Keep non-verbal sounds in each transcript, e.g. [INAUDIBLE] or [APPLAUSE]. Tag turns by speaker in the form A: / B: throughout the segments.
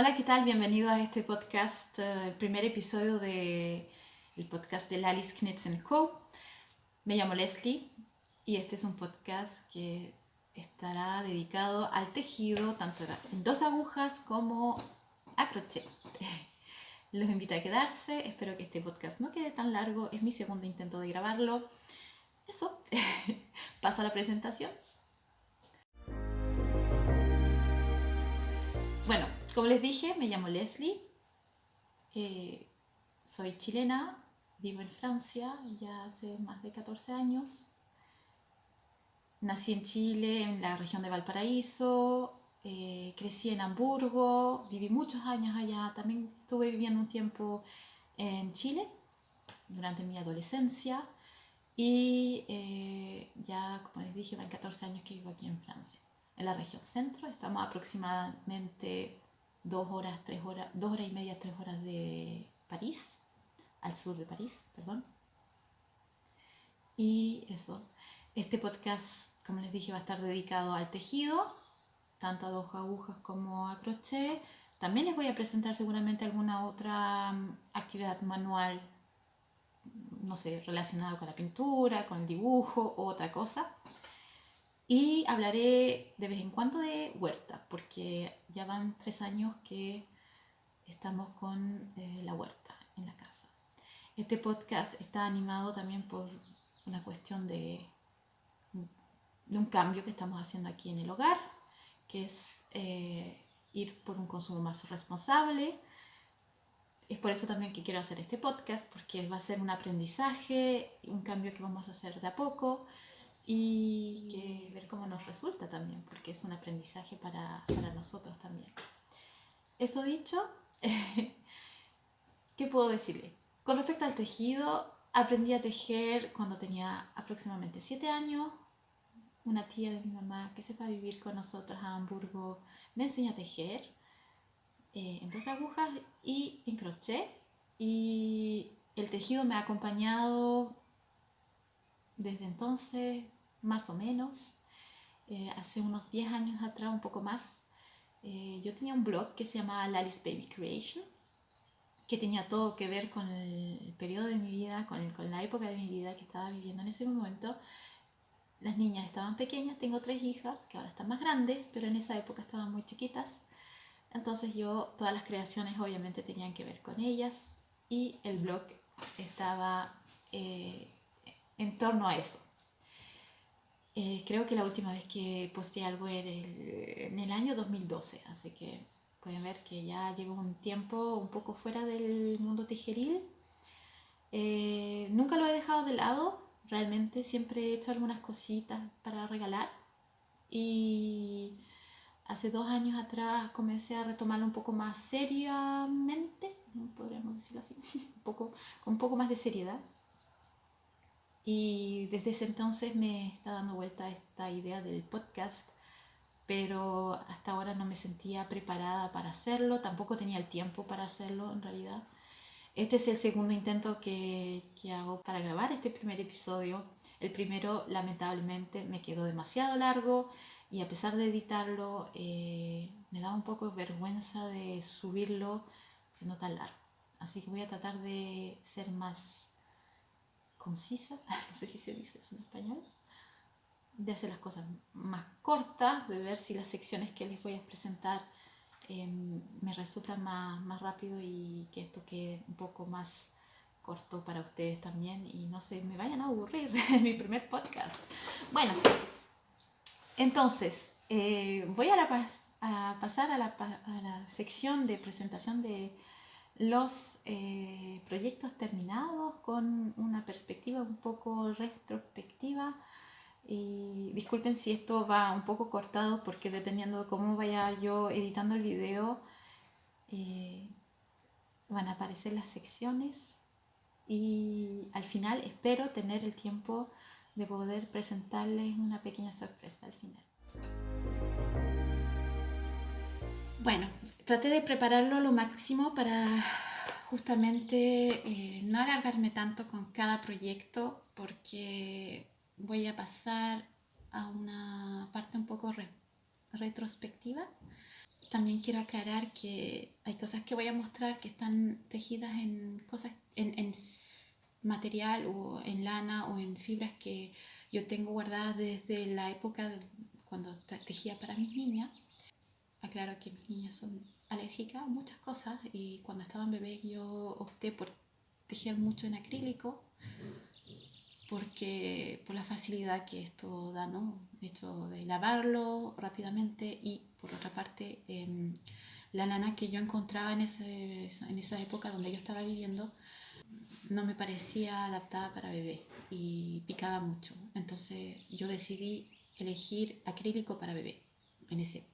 A: Hola, ¿qué tal? Bienvenido a este podcast, eh, el primer episodio del el podcast de Alice Knitzen Co. Me llamo Leslie y este es un podcast que estará dedicado al tejido, tanto en dos agujas como a crochet. [LAUGHS] Los invito a quedarse, espero que este podcast no quede tan largo, es mi segundo intento de grabarlo. Eso, [LAUGHS] paso a la presentación. Como les dije, me llamo Leslie, eh, soy chilena, vivo en Francia ya hace más de 14 años. Nací en Chile, en la región de Valparaíso, eh, crecí en Hamburgo, viví muchos años allá, también estuve viviendo un tiempo en Chile durante mi adolescencia y eh, ya, como les dije, van 14 años que vivo aquí en Francia, en la región centro, estamos aproximadamente dos horas, tres horas, dos horas y media, tres horas de París, al sur de París, perdón. Y eso, este podcast, como les dije, va a estar dedicado al tejido, tanto a dos agujas como a crochet. También les voy a presentar seguramente alguna otra mm, actividad manual, no sé, relacionada con la pintura, con el dibujo o otra cosa. Y hablaré de vez en cuando de huerta, porque ya van tres años que estamos con eh, la huerta en la casa. Este podcast está animado también por una cuestión de, de un cambio que estamos haciendo aquí en el hogar, que es eh, ir por un consumo más responsable. Es por eso también que quiero hacer este podcast, porque va a ser un aprendizaje, un cambio que vamos a hacer de a poco y que ver cómo nos resulta también, porque es un aprendizaje para, para nosotros también. Eso dicho, [LAUGHS] ¿qué puedo decirle? Con respecto al tejido, aprendí a tejer cuando tenía aproximadamente 7 años. Una tía de mi mamá que se fue a vivir con nosotros a Hamburgo me enseñó a tejer eh, en dos agujas y en crochet. Y el tejido me ha acompañado desde entonces, más o menos, eh, hace unos 10 años atrás, un poco más, eh, yo tenía un blog que se llamaba Lali's Baby Creation, que tenía todo que ver con el periodo de mi vida, con, con la época de mi vida que estaba viviendo en ese momento. Las niñas estaban pequeñas, tengo tres hijas que ahora están más grandes, pero en esa época estaban muy chiquitas. Entonces yo, todas las creaciones obviamente tenían que ver con ellas y el blog estaba eh, en torno a eso. Eh, creo que la última vez que posté algo era en el año 2012, así que pueden ver que ya llevo un tiempo un poco fuera del mundo tijeril. Eh, nunca lo he dejado de lado, realmente siempre he hecho algunas cositas para regalar y hace dos años atrás comencé a retomarlo un poco más seriamente, podríamos decirlo así, [LAUGHS] un poco, con un poco más de seriedad. Y desde ese entonces me está dando vuelta esta idea del podcast, pero hasta ahora no me sentía preparada para hacerlo, tampoco tenía el tiempo para hacerlo en realidad. Este es el segundo intento que, que hago para grabar este primer episodio. El primero lamentablemente me quedó demasiado largo y a pesar de editarlo eh, me da un poco vergüenza de subirlo siendo tan largo. Así que voy a tratar de ser más concisa, [LAUGHS] no sé si se dice eso en español, de hacer las cosas más cortas, de ver si las secciones que les voy a presentar em, me resultan más, más rápido y que esto quede un poco más corto para ustedes también y no se me vayan a aburrir [LAUGHS] en mi primer podcast. Bueno, entonces eh, voy a, pasar a la sección de presentación de los eh, proyectos terminados con una perspectiva un poco retrospectiva. Y disculpen si esto va un poco cortado porque dependiendo de cómo vaya yo editando el video, eh, van a aparecer las secciones y al final espero tener el tiempo de poder presentarles una pequeña sorpresa al final. Bueno, traté de prepararlo lo máximo para justamente eh, no alargarme tanto con cada proyecto porque voy a pasar a una parte un poco retrospectiva. también quiero aclarar que hay cosas que voy a mostrar que están tejidas en cosas, en, en material o en lana o en fibras que yo tengo guardadas desde la época cuando tejía para mis niñas. Aclaro que mis niñas son alérgicas a muchas cosas y cuando estaban bebés yo opté por tejer mucho en acrílico porque por la facilidad que esto da, ¿no? Hecho de lavarlo rápidamente y por otra parte em, la lana que yo encontraba en, ese, en esa época donde yo estaba viviendo no me parecía adaptada para bebé y picaba mucho. Entonces yo decidí elegir acrílico para bebé en, ese,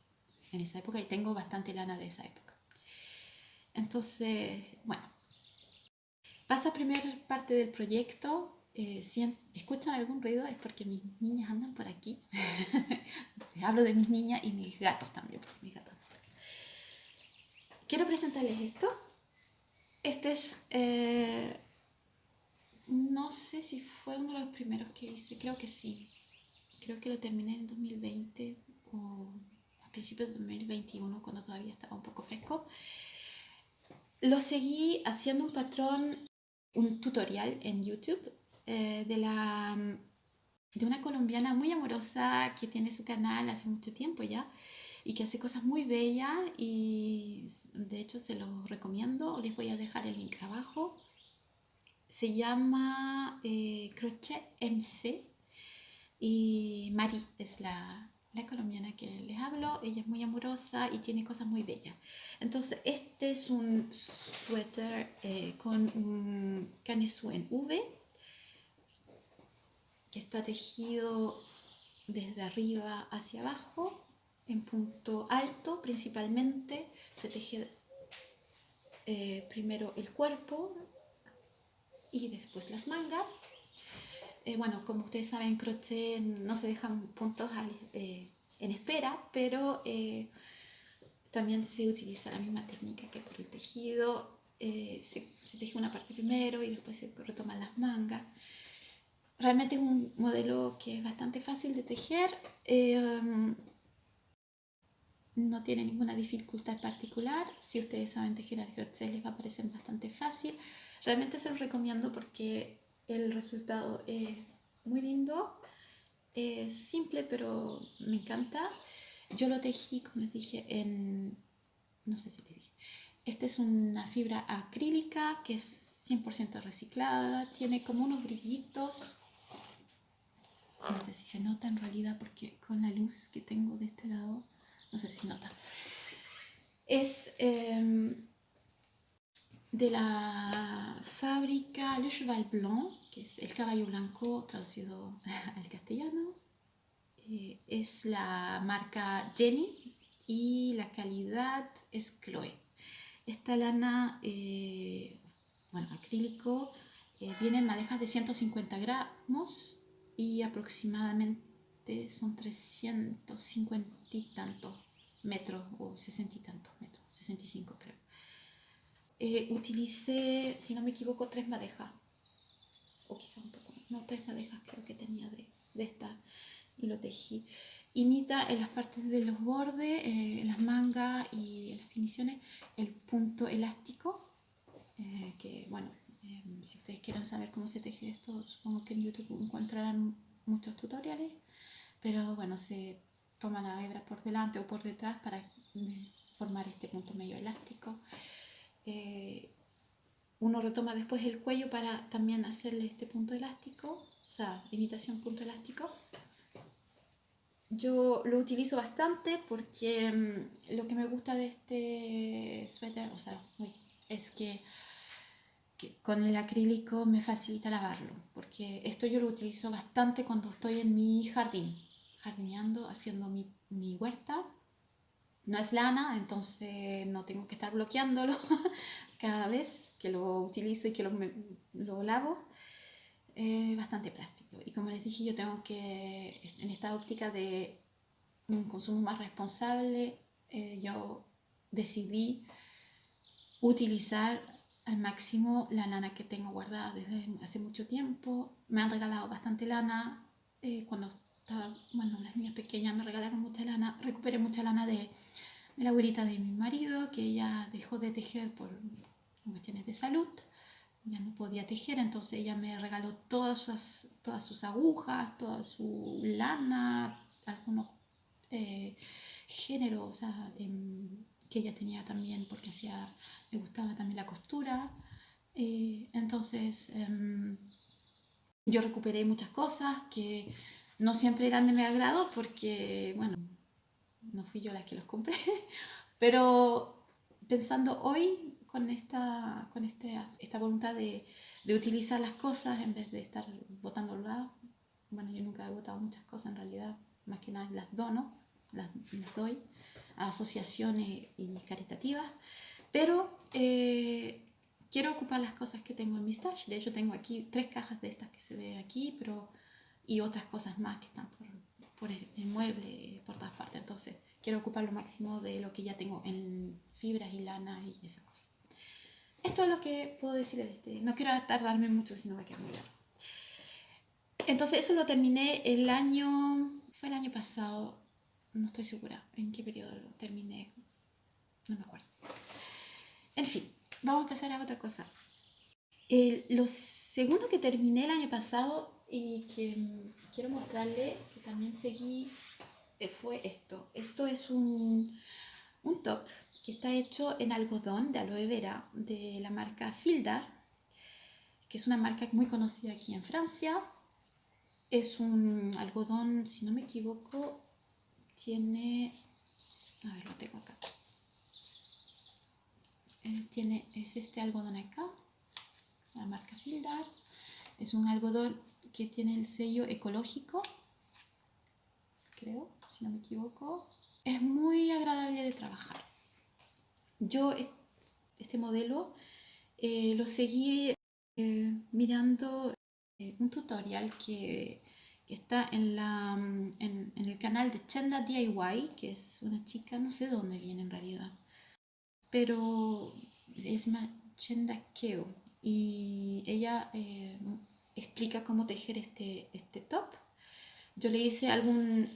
A: en esa época y tengo bastante lana de esa época. Entonces, bueno, paso a primera parte del proyecto. Eh, si escuchan algún ruido es porque mis niñas andan por aquí. [LAUGHS] Hablo de mis niñas y mis gatos también, porque mis gatos Quiero presentarles esto. Este es eh, no sé si fue uno de los primeros que hice, creo que sí. Creo que lo terminé en 2020 o principios de 2021 cuando todavía estaba un poco fresco. Lo seguí haciendo un patrón, un tutorial en YouTube eh, de, la, de una colombiana muy amorosa que tiene su canal hace mucho tiempo ya y que hace cosas muy bellas y de hecho se los recomiendo. Les voy a dejar el link abajo se llama eh, Crochet MC y Mari es la, la, colombiana que les hablo. Ella es muy amorosa y tiene cosas muy bellas. Entonces, este es un suéter eh, con un canesú en V que está tejido desde arriba hacia abajo en punto alto principalmente. Se teje eh, primero el cuerpo, y después las mangas. Eh, bueno, como ustedes saben, crochet no se dejan puntos eh, en espera, pero eh, también se utiliza la misma técnica que por el tejido. Se, se, teje una parte primero y después se retoman las mangas. Realmente es un modelo que es bastante fácil de tejer. no tiene ninguna dificultad particular. Si ustedes saben tejer a crochet les va a parecer bastante fácil. Realmente se los recomiendo porque el resultado es muy lindo, es simple pero me encanta. Yo lo tejí, como les dije, en... no sé si les dije. Esta es una fibra acrílica que es 100% reciclada, tiene como unos brillitos. No sé si se nota en realidad porque con la luz que tengo de este lado, no sé si se nota. Es... Em, de la fábrica Le Cheval Blanc, que es el caballo blanco traducido [LAUGHS] al castellano. Eh, es la marca Jenny y la calidad es Chloe. Esta lana, eh, bueno, acrílico, eh, viene en madejas de 150 gramos y aproximadamente son 350 y tantos metros o 60 y tantos metros, 65 creo eh, utilicé, si no me equivoco, tres madejas. O quizá un poco No, tres madejas creo que tenía de, de esta. Y lo tejí. Imita en las partes de los bordes, eh, en las mangas y en las finiciones, el punto elástico. Eh, que bueno, em, si ustedes quieren saber cómo se teje esto, supongo que en YouTube encontrarán muchos tutoriales. Pero bueno, se toma la hebra por delante o por detrás para formar este punto medio elástico. Eh, uno retoma después el cuello para también hacerle este punto elástico, o sea, imitación punto elástico. Yo lo utilizo bastante porque mm, lo que me gusta de este suéter, o sea, es que, con el acrílico me facilita lavarlo, porque esto yo lo utilizo bastante cuando estoy en mi jardín, jardineando, haciendo mi, mi huerta no es lana, entonces no tengo que estar bloqueándolo [LAUGHS] cada vez que lo utilizo y que lo, lo lavo. Es bastante práctico. Y como les dije, yo tengo que, en esta óptica de un consumo más responsable, eh, yo decidí utilizar al máximo la lana que tengo guardada desde hace mucho tiempo. Me han regalado bastante lana. Eh, cuando estaba, bueno, las niñas pequeñas me regalaron mucha lana. Recuperé mucha lana de de la abuelita de mi marido, que ella dejó de tejer por cuestiones de salud, ya no podía tejer, entonces ella me regaló todas, todas sus agujas, toda su lana, algunos eh, géneros em, que ella tenía también, porque hacía, me gustaba también la costura. Eh, entonces em, yo recuperé muchas cosas que no siempre eran de mi agrado porque, bueno, no fui yo la que los compré, [LAUGHS] pero pensando hoy con esta, con este, esta voluntad de, de, utilizar las cosas en vez de estar botando lado, bueno, yo nunca he botado muchas cosas en realidad, más que nada las dono, las, las doy a asociaciones y caritativas, pero eh, quiero ocupar las cosas que tengo en mi stash, de hecho tengo aquí tres cajas de estas que se ve aquí, pero y otras cosas más que están por, por el mueble, por todas partes. Entonces, quiero ocupar lo máximo de lo que ya tengo en fibras y lana y esas cosas. Esto es lo que puedo decir de este. No quiero tardarme mucho, si no va a quedar muy largo. Entonces, eso lo terminé el año. Fue el año pasado. No estoy segura en qué periodo lo terminé. No me acuerdo. En fin, vamos a empezar a otra cosa. lo segundo que terminé el año pasado y que quiero mostrarle que también seguí eh, fue esto. Esto es un, un top que está hecho en algodón de aloe vera de la marca Fildar, que es una marca muy conocida aquí en Francia. Es un algodón, si no me equivoco, tiene... A ver, lo tengo acá. Eh, tiene, es este algodón acá, la marca Fildar. Es un algodón que tiene el sello ecológico, creo, si no me equivoco. Es muy agradable de trabajar. Yo este modelo eh, lo seguí eh, mirando eh, un tutorial que, está en, la, en, el canal de Chenda DIY, que es una chica, no sé de dónde viene en realidad, pero llama Chenda Keo y ella explica cómo tejer este, este top. Yo le hice alguna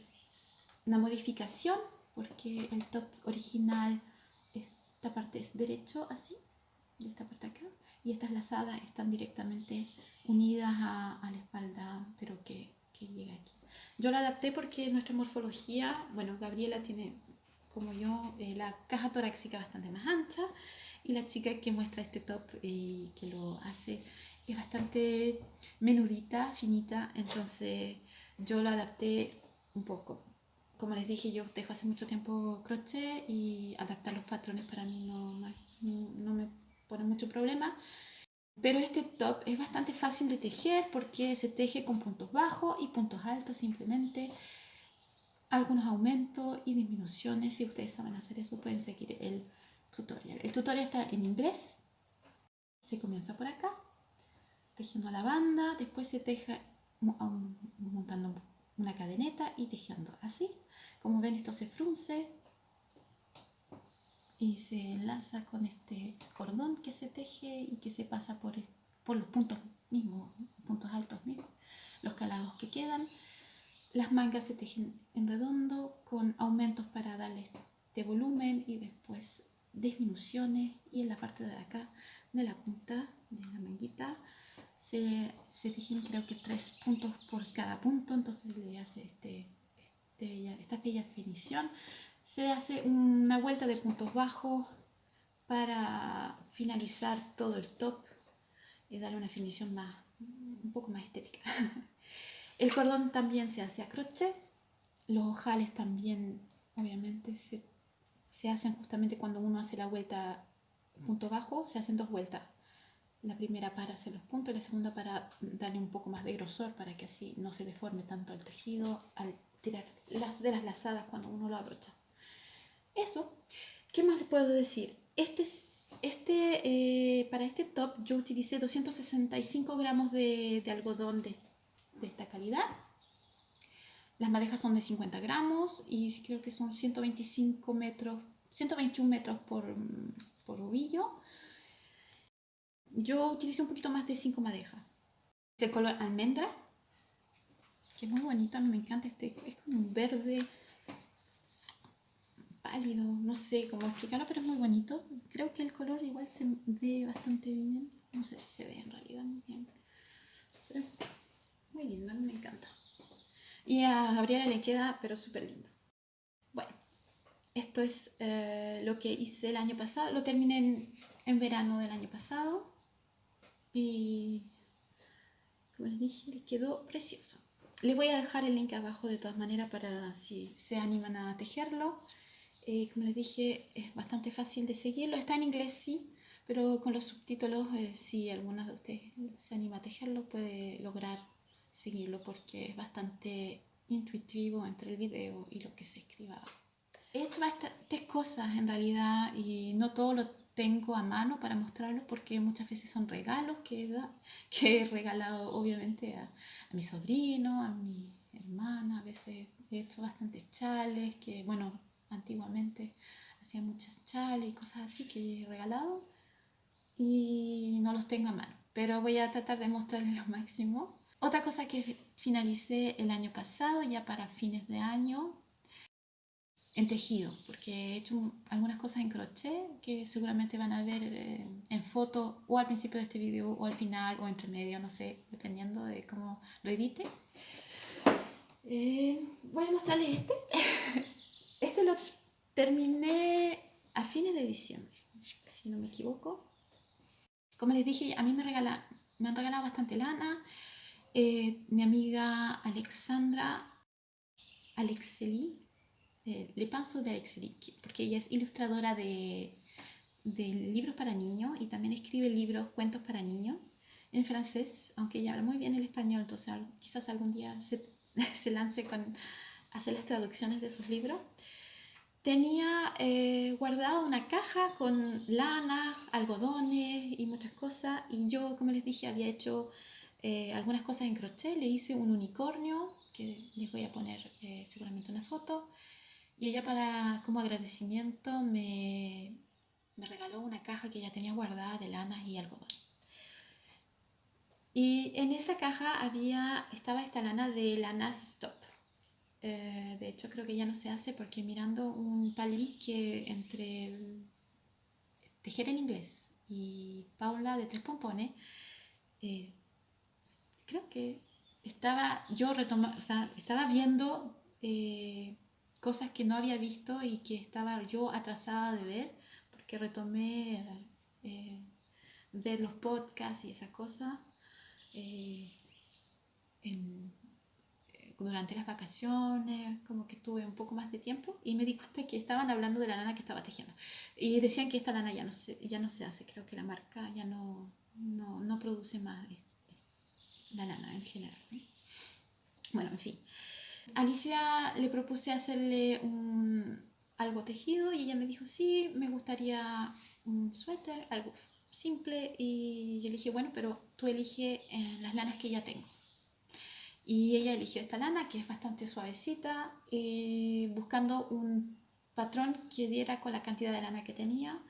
A: modificación porque el top original, esta parte es derecho así, de esta parte acá, y estas lazadas están directamente unidas a, la espalda, pero que, que llega aquí. Yo la adapté porque nuestra morfología, bueno, Gabriela tiene como yo eh, la caja torácica bastante más ancha y la chica que muestra este top y que lo hace es bastante menudita, finita, entonces yo la adapté un poco. Como les dije, yo dejo hace mucho tiempo crochet y adaptar los patrones para mí no, no me pone mucho problema. Pero este top es bastante fácil de tejer porque se teje con puntos bajos y puntos altos simplemente. Algunos aumentos y disminuciones. Si ustedes saben hacer eso pueden seguir el tutorial. El tutorial está en inglés. Se comienza por acá tejiendo la banda, después se teja montando una cadeneta y tejiendo así. Como ven esto se frunce y se enlaza con este cordón que se teje y que se pasa por, por los puntos mismos, puntos altos mismos, los calados que quedan. Las mangas se tejen en redondo con aumentos para darle de volumen y después disminuciones y en la parte de acá de la punta de la manguita se, se tejen creo que tres puntos por cada punto, entonces le hace este, este, esta bella finición. Se hace una vuelta de puntos bajos para finalizar todo el top y darle una finición más, un poco más estética. [LAUGHS] El cordón también se hace a crochet, los ojales también obviamente se, se hacen justamente cuando uno hace la vuelta punto bajo, se hacen dos vueltas la primera para hacer los puntos la segunda para darle un poco más de grosor para que así no se deforme tanto el tejido al tirar las, de las lazadas cuando uno lo abrocha. Eso. ¿Qué más le puedo decir? Este, este, eh, para este top yo utilicé 265 gramos de, de algodón de, de, esta calidad. Las madejas son de 50 gramos y creo que son 125 metros, 121 metros por, por ovillo yo utilicé un poquito más de 5 madejas. Este color almendra, que es muy bonito, a mí me encanta este, es como un verde pálido, no sé cómo explicarlo, pero es muy bonito. Creo que el color igual se ve bastante bien. No sé si se ve en realidad muy bien. Pero muy lindo, me encanta. Y a Gabriela le queda, pero súper lindo. Bueno, esto es eh, lo que hice el año pasado. Lo terminé en, en verano del año pasado. Y como les dije, le quedó precioso. Les voy a dejar el link abajo de todas maneras para si se animan a tejerlo. Eh, como les dije, es bastante fácil de seguirlo. Está en inglés, sí, pero con los subtítulos, eh, si alguna de ustedes se anima a tejerlo, puede lograr seguirlo porque es bastante intuitivo entre el video y lo que se escriba. He hecho bastantes cosas en realidad y no todo lo tengo a mano para mostrarlos porque muchas veces son regalos que, [LAUGHS] que he regalado obviamente a, a, mi sobrino, a mi hermana, a veces he hecho bastantes chales que bueno, antiguamente hacía muchas chales y cosas así que he regalado y no los tengo a mano, pero voy a tratar de mostrarles [LAUGHS] lo máximo. Otra cosa que finalicé el año pasado, ya para fines de año, en tejido, porque he hecho algunas cosas en crochet que seguramente van a ver eh, en foto o al principio de este video o al final o entre medio, no sé, dependiendo de cómo lo edite. Eh, voy a mostrarles este. [LAUGHS] Este lo terminé a fines de diciembre, si no me equivoco. Como les dije, a mí me, regala, me han regalado bastante lana. Eh, mi amiga Alexandra Alexeli eh, Le Pinceau de Alexeli, porque ella es ilustradora de, de libros para niños y también escribe libros, cuentos para niños en francés, aunque ella habla muy bien el español, entonces quizás algún día se, [LAUGHS] se lance con hacer las traducciones de sus libros. Tenía eh, guardado una caja con lana, algodones y muchas cosas y yo, como les dije, había hecho eh, algunas cosas en crochet, le hice un unicornio, que les voy a poner eh, seguramente una foto, y ella para como agradecimiento me, me regaló una caja que ella tenía guardada de lanas y algodón. Y en esa caja había, estaba esta lana de Lanas Stop. Eh, de hecho creo que ya no se hace porque mirando un palí que entre Tejer en Inglés y Paula de Tres Pompones, eh, creo que estaba yo o sea, estaba viendo eh, cosas que no había visto y que estaba yo atrasada de ver, porque retomé eh, ver los podcasts y esas cosas eh, durante las vacaciones, como que tuve un poco más de tiempo y me di cuenta que estaban hablando de la lana que estaba tejiendo. Y decían que esta lana ya no se, ya no se hace, creo que la marca ya no, no, no produce más la lana en general. Bueno, en fin. Alicia le propuse hacerle un, algo tejido y ella me dijo, sí, me gustaría un suéter, algo simple. Y yo le dije, bueno, pero tú elige eh, las lanas que ya tengo. Y ella eligió esta lana que es bastante suavecita, y buscando un patrón que diera con la cantidad de lana que tenía.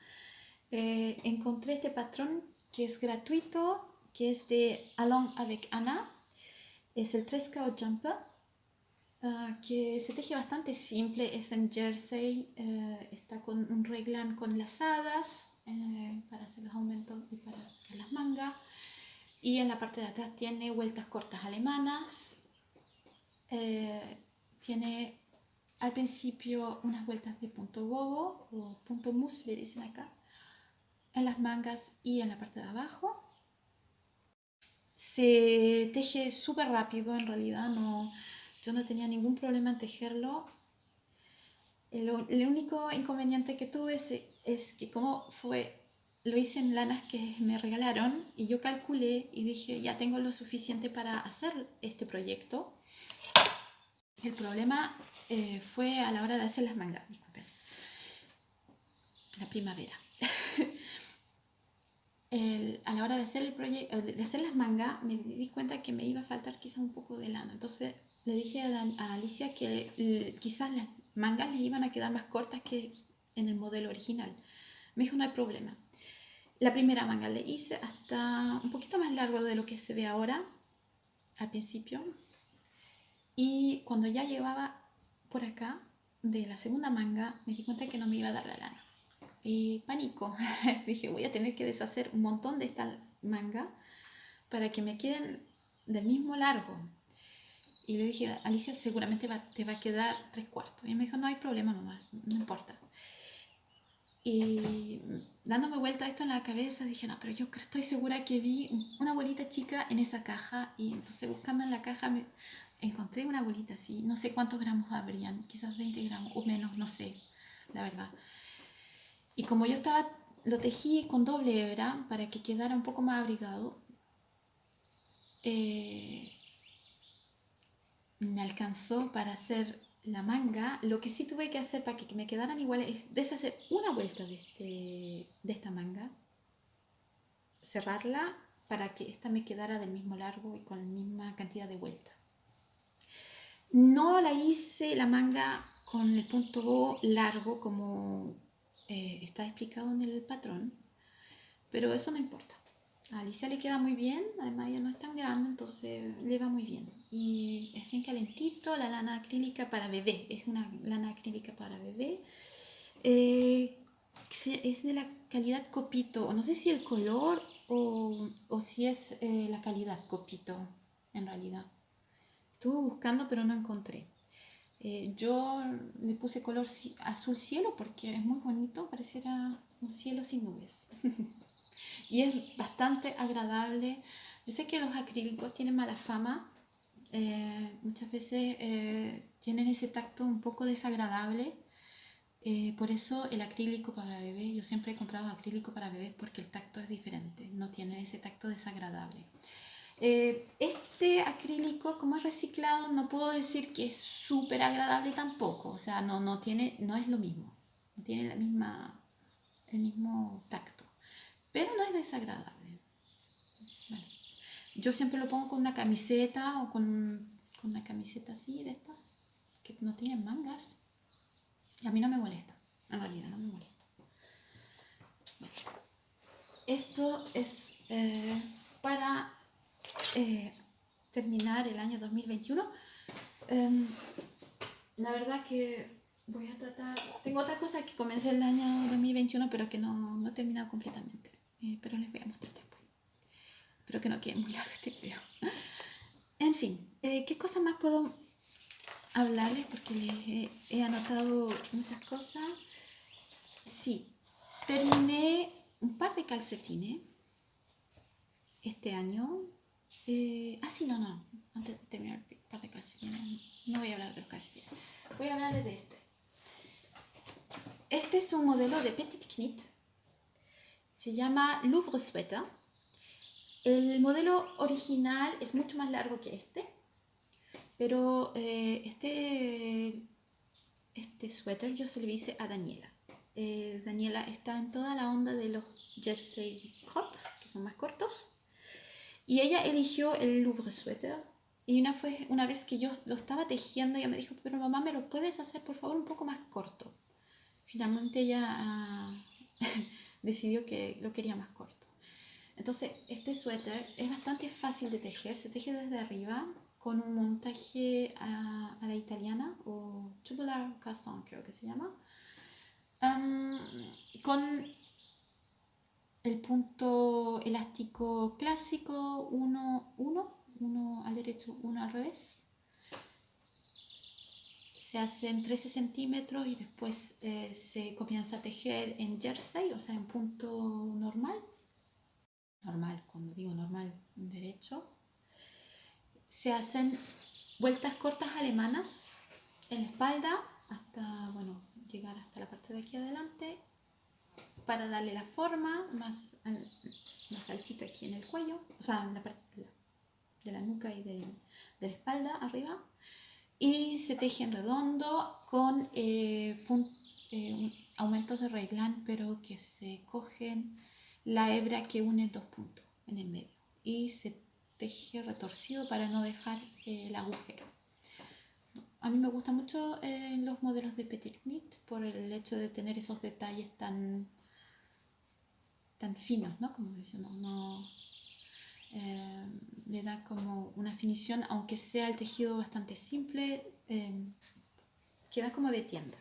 A: Eh, encontré este patrón que es gratuito, que es de Along avec Anna. Es el 3 Jumper Ah, que se teje bastante simple, es en jersey, eh, está con un reglan con lazadas eh, para hacer los aumentos y para hacer las mangas. Y en la parte de atrás tiene vueltas cortas alemanas. Eh, tiene al principio unas vueltas de punto bobo o punto le dicen acá, en las mangas y en la parte de abajo. Se teje súper rápido, en realidad no yo no tenía ningún problema en tejerlo. El, el único inconveniente que tuve es, es, que como fue, lo hice en lanas que me regalaron y yo calculé y dije, ya tengo lo suficiente para hacer este proyecto. El problema eh, fue a la hora de hacer las mangas, disculpen. La primavera. [LAUGHS] El, a la hora de hacer, el de hacer las mangas, me di cuenta que me iba a faltar quizá un poco de lana. Entonces le dije a, Alicia que quizás las mangas le iban a quedar más cortas que en el modelo original. Me dijo, no hay problema. La primera manga le hice hasta un poquito más largo de lo que se ve ahora, al principio. Y cuando ya llevaba por acá, de la segunda manga me di cuenta que no me iba a dar la lana. Y pánico, [LAUGHS] dije voy a tener que deshacer un montón de esta manga para que me queden del mismo largo. Y le dije, Alicia, seguramente te va a quedar tres cuartos. Y me dijo, no hay problema, mamá, no importa. Y dándome vuelta esto en la cabeza, dije, no, pero yo estoy segura que vi una bolita chica en esa caja. Y entonces buscando en la caja me encontré una bolita así. No sé cuántos gramos habrían, quizás 20 gramos o menos, no sé, la verdad. Y como yo estaba, lo tejí con doble hebra para que quedara un poco más abrigado, eh, me alcanzó para hacer la manga. Lo que sí tuve que hacer para que me quedaran iguales es deshacer una vuelta de, este, de esta manga, cerrarla para que esta me quedara del mismo largo y con la misma cantidad de vuelta. No la hice la manga con el punto largo como eh, está explicado en el patrón, pero eso no importa. A Alicia le queda muy bien, además ella no es tan grande, entonces le va muy bien. Y es bien calentito, la lana acrílica para bebé, es una lana acrílica para bebé. Eh, es de la calidad copito, no sé si el color o, o si es eh, la calidad copito, en realidad. Estuve buscando pero no encontré. Eh, yo le puse color azul cielo porque es muy bonito, pareciera un cielo sin nubes. [LAUGHS] y es bastante agradable. Yo sé que los acrílicos tienen mala fama, eh, muchas veces eh, tienen ese tacto un poco desagradable. Eh, por eso el acrílico para bebés, yo siempre he comprado acrílico para bebés porque el tacto es diferente, no tiene ese tacto desagradable. este acrílico, como es reciclado, no puedo decir que es súper agradable tampoco, o sea, no, no, tiene, no es lo mismo, no tiene la misma, el mismo tacto pero no es desagradable. Yo siempre lo pongo con una camiseta o con, una camiseta así de estas, que no tienen mangas. A mí no me molesta, en realidad no me molesta. Esto es eh, para eh, terminar el año 2021. Em, la verdad que voy a tratar... Tengo otra cosa que comencé el año 2021, pero que no, no he terminado completamente. Eh, pero les voy a mostrar después. Espero que no quede muy largo este video. En fin, eh, ¿qué cosas más puedo hablarles? Porque les he, anotado muchas cosas. Sí, terminé un par de calcetines este año. Eh, ah, sí, no, no. Antes de terminar un par de calcetines, no voy a hablar de los calcetines. Voy a hablarles de este. Este es un modelo de Petit Knit se llama Louvre Sweater. El modelo original es mucho más largo que este, pero eh, este, este suéter yo se lo hice a Daniela. Eh, Daniela está en toda la onda de los jersey crop, que son más cortos, y ella eligió el Louvre Sweater. Y una, fue, una vez que yo lo estaba tejiendo, ella me dijo, pero mamá, ¿me lo puedes hacer por favor un poco más corto? Finalmente ella... Ah, [LAUGHS] decidió que lo quería más corto. Entonces, este suéter es bastante fácil de tejer, se teje desde arriba con un montaje a, la italiana o tubular cast-on creo que se llama, con el punto elástico clásico, uno, uno, uno al derecho, uno al revés, se hacen 13 centímetros y después eh, se comienza a tejer en jersey, o sea, en punto normal. Normal, cuando digo normal, derecho. Se hacen vueltas cortas alemanas en la espalda hasta, bueno, llegar hasta la parte de aquí adelante para darle la forma más, más altito aquí en el cuello, o sea, en la parte de la, nuca y de, de la espalda arriba y se teje en redondo con eh, eh, aumentos de reglán pero que se cogen la hebra que une dos puntos en el medio y se teje retorcido para no dejar eh, el agujero. A mí me gustan mucho los modelos de Petit Knit por el hecho de tener esos detalles tan, tan finos, ¿no? Como decimos, no, eh, le da como una definición, aunque sea el tejido bastante simple, eh, queda como de tienda.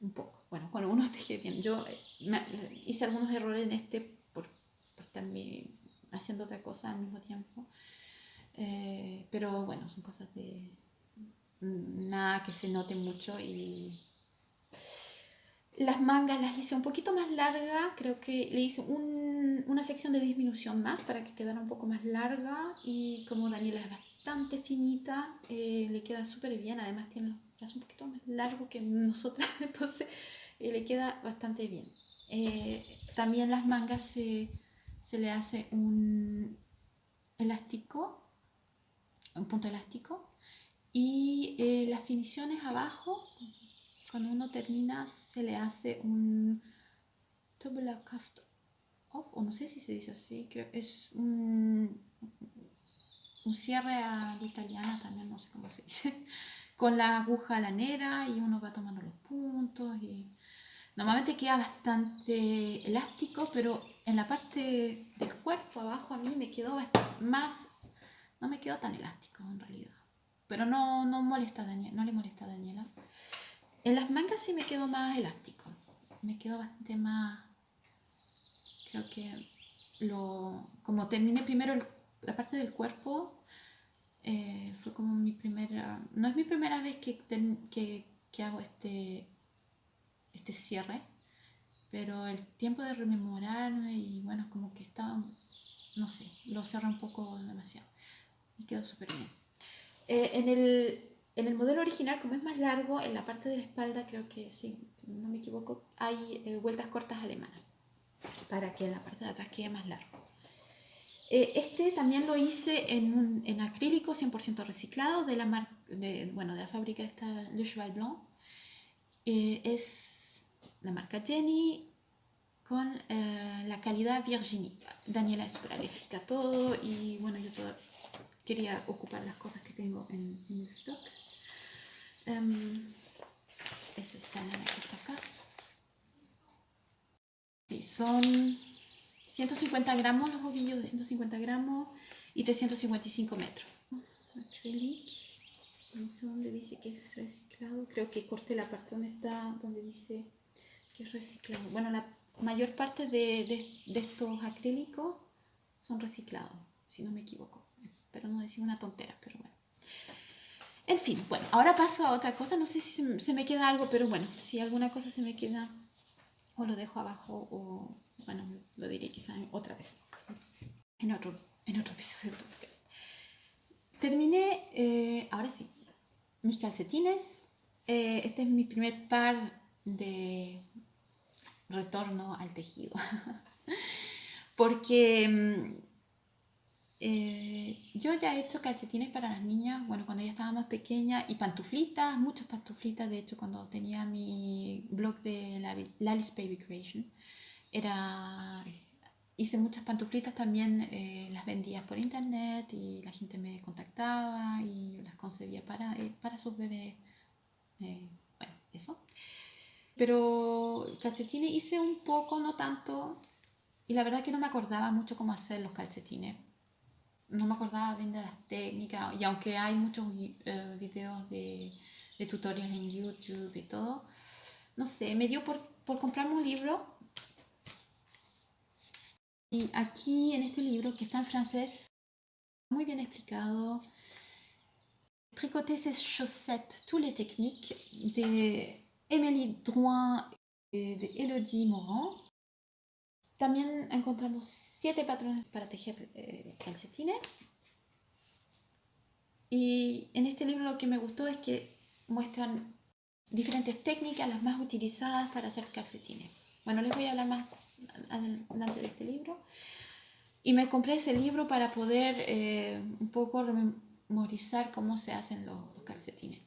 A: Un poco. Bueno, cuando uno [LAUGHS] teje bien. Yo eh, hice algunos errores en este por, por también haciendo otra cosa al mismo tiempo. Eh, pero bueno, son cosas de nada que se note mucho y las mangas las hice un poquito más larga, creo que le hice una sección de disminución más para que quedara un poco más larga y como Daniela es bastante finita, eh, le queda súper bien, además tiene un poquito más largos que nosotras, [LAUGHS] entonces eh, le queda bastante bien. también las mangas se, se le hace un elástico, un punto elástico y eh, las finiciones abajo, cuando uno termina, se le hace un tubular cast off, o no sé si se dice así, creo es un, un cierre a la italiana también, no sé cómo se dice, [LAUGHS] con la aguja lanera y uno va tomando los puntos y normalmente queda bastante elástico, pero en la parte del cuerpo abajo a mí me quedó más, no me quedó tan elástico en realidad pero no, no, molesta no le molesta a Daniela. En las mangas sí me quedó más elástico, me quedó bastante más, creo que lo, como terminé primero la parte del cuerpo, eh, fue como mi primera, no es mi primera vez que, que, que hago este, este cierre, pero el tiempo de rememorarme y bueno, como que estaba, no sé, lo cerré un poco demasiado y quedó súper bien. Eh, en, el, en, el, modelo original, como es más largo, en la parte de la espalda, creo que sí, no me equivoco, hay eh, vueltas cortas alemanas para que en la parte de atrás quede más largo. Eh, este también lo hice en, un, en acrílico 100% reciclado de la, de, bueno, de la fábrica esta Le Cheval Blanc. es la marca Jenny con la calidad Virginie. Daniela es alérgica todo y bueno, yo quería ocupar las cosas que tengo en, el stock. Um, esta está acá. Sí, son 150 gramos los ovillos de 150 gramos y 355 metros. Acrylic. No sé dónde dice que es reciclado. Creo que corté la parte donde está, donde dice que es reciclado. Bueno, la mayor parte de, de, de estos acrílicos son reciclados, si no me equivoco. Espero no decir una tontera, pero bueno. En fin, bueno, ahora paso a otra cosa. No sé si se, me queda algo, pero bueno, si alguna cosa se me queda, o lo dejo abajo, o bueno, lo diré quizá otra vez, en otro, en otro episodio de podcast. Terminé, eh, ahora sí, mis calcetines. Eh, este es mi primer par de retorno al tejido. [LAUGHS] Porque mm, eh, yo ya he hecho calcetines para las niñas, bueno, cuando ella estaba más pequeña, y pantuflitas, muchas pantuflitas, de hecho, cuando tenía mi blog de Lali's Baby Creation, era, hice muchas pantuflitas también, eh, las vendía por internet y la gente me contactaba y las concebía para, eh, para sus bebés, bueno, eso. Pero calcetines hice un poco, no tanto, y la verdad que no me acordaba mucho cómo hacer los calcetines no me acordaba bien de las técnicas y aunque hay muchos eh, videos de, de, tutoriales en YouTube y todo, no sé, me dio por, por comprarme un libro. Y aquí en este libro que está en francés, muy bien explicado, Tricoter ses chaussettes, toutes les techniques de Émilie Drouin et de Elodie Morand también encontramos siete patrones para tejer eh, calcetines. Y en este libro lo que me gustó es que muestran diferentes técnicas, las más utilizadas para hacer calcetines. Bueno, les voy a hablar más adelante de este libro. Y me compré ese libro para poder eh, un poco memorizar cómo se hacen los, los calcetines.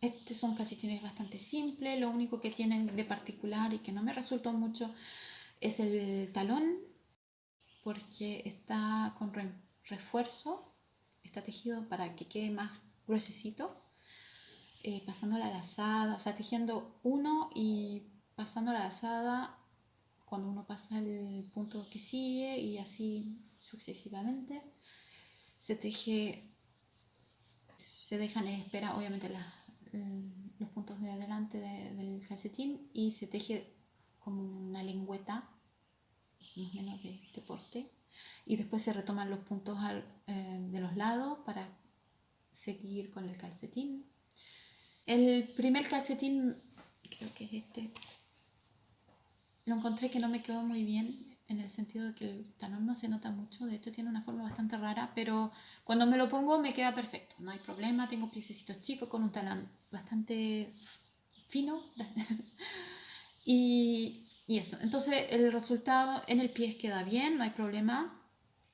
A: Estos son calcetines bastante simples, lo único que tienen de particular y que no me resultó mucho es el talón porque está con refuerzo, está tejido para que quede más gruesecito, eh, pasando la lazada, o sea, tejiendo uno y pasando la lazada cuando uno pasa el punto que sigue y así sucesivamente. Se teje se dejan en espera, obviamente, los puntos de adelante del calcetín y se teje como una lengüeta, más o menos de este porte, y después se retoman los puntos eh, de los lados para seguir con el calcetín. El primer calcetín, creo que es este, lo encontré que no me quedó muy bien en el sentido de que el talón no se nota mucho, de hecho tiene una forma bastante rara, pero cuando me lo pongo me queda perfecto, no hay problema, tengo piececitos chicos con un talón bastante fino [LAUGHS] y, y, eso, entonces el resultado en el pie queda bien, no hay problema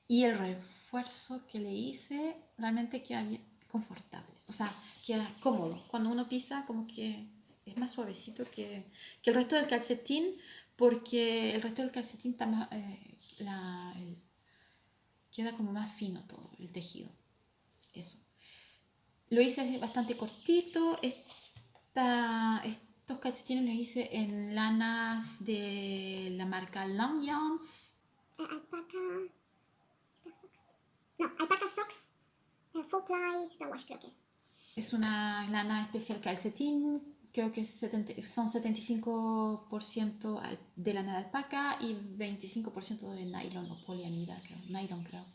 A: y el refuerzo que le hice realmente queda bien, confortable, o sea, queda cómodo, cuando uno pisa como que es más suavecito que, que el resto del calcetín, porque el resto del calcetín está más, eh, queda como más fino todo el tejido. Eso. Lo hice bastante cortito. Esta, estos calcetines los hice en lanas de la marca Long Yarns.
B: Uh, alpaca Super Socks. No, Alpaca Socks. Uh, full Ply Super Wash creo que es.
A: Es una lana especial calcetín creo que son 75% de lana de alpaca y 25% de nylon o poliamida, creo, nylon creo.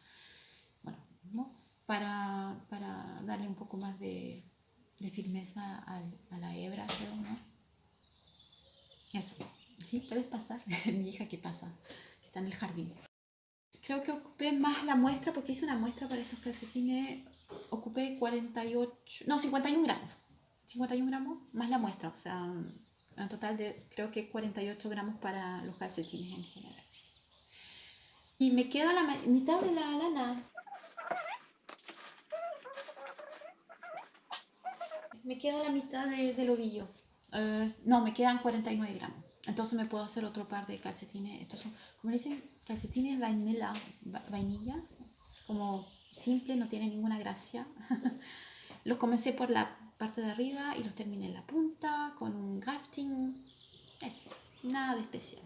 A: Bueno, para, para, darle un poco más de, de firmeza a, la hebra, creo, ¿no? Eso. Sí, puedes pasar. [LAUGHS] Mi hija que pasa, está en el jardín. Creo que ocupé más la muestra porque hice una muestra para estos calcetines. Ocupé 48, no, 51 gramos 51 gramos más la muestra, o sea, en total de creo que 48 gramos para los calcetines en general. Y me queda la mitad de la lana. Me queda la mitad del ovillo. Uh, no, me quedan 49 gramos. Entonces me puedo hacer otro par de calcetines. Estos son, como dicen, calcetines vainilla, vainilla. Como simple, no tiene ninguna gracia. [LAUGHS] Los comencé por la parte de arriba y los terminé en la punta con un grafting. Eso, nada de especial.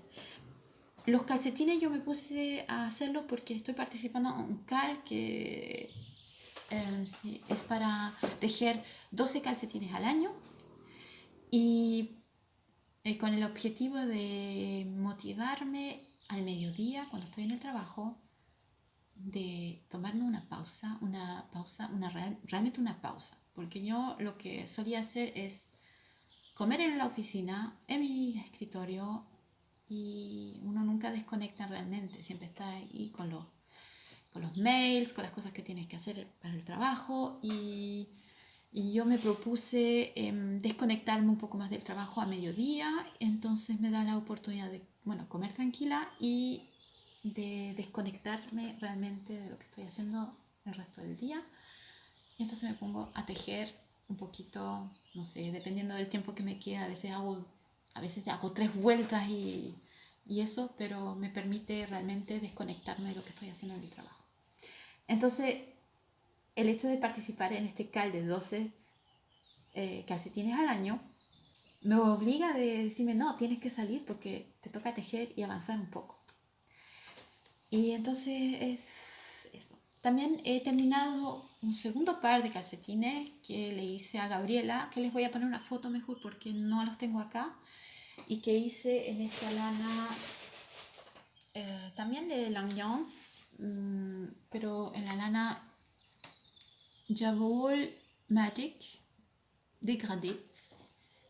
A: Los calcetines yo me puse a hacerlo porque estoy participando en un cal que em, es para tejer 12 calcetines al año y eh, con el objetivo de motivarme al mediodía cuando estoy en el trabajo de tomarme una pausa, una pausa, una realmente una pausa. Porque yo lo que solía hacer es comer en la oficina, en mi escritorio, y uno nunca desconecta realmente, siempre está ahí con los, con los mails, con las cosas que tienes que hacer para el trabajo, y, y yo me propuse em, desconectarme un poco más del trabajo a mediodía, entonces me da la oportunidad de, bueno, comer tranquila y de desconectarme realmente de lo que estoy haciendo el resto del día y entonces me pongo a tejer un poquito, no sé, dependiendo del tiempo que me queda. A veces hago, a veces hago tres vueltas y, y eso, pero me permite realmente desconectarme de lo que estoy haciendo en el trabajo. Entonces, el hecho de participar en este cal de 12 eh, calcetines al año me obliga a de decirme, no, tienes que salir porque te toca tejer y avanzar un poco. Y entonces es eso. También he terminado un segundo par de calcetines que le hice a Gabriela, que les voy a poner una foto mejor porque no los tengo acá, y que hice en esta lana eh, también de Langyans, mm, pero en la lana Javol Magic Degradé,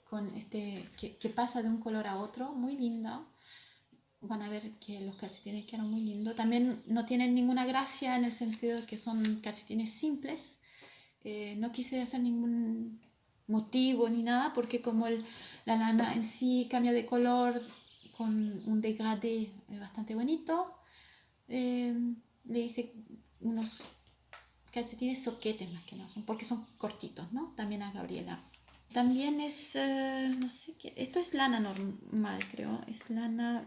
A: con este, que, pasa de un color a otro, muy linda van a ver que los calcetines quedan muy lindos. También no tienen ninguna gracia en el sentido de que son calcetines simples. Eh, no quise hacer ningún motivo ni nada porque como la lana en sí cambia de color con un degradé bastante bonito, eh, le hice unos calcetines soquetes más que nada, porque son cortitos, ¿no? También a Gabriela. También es, eh, no sé qué, esto es lana normal, creo, es lana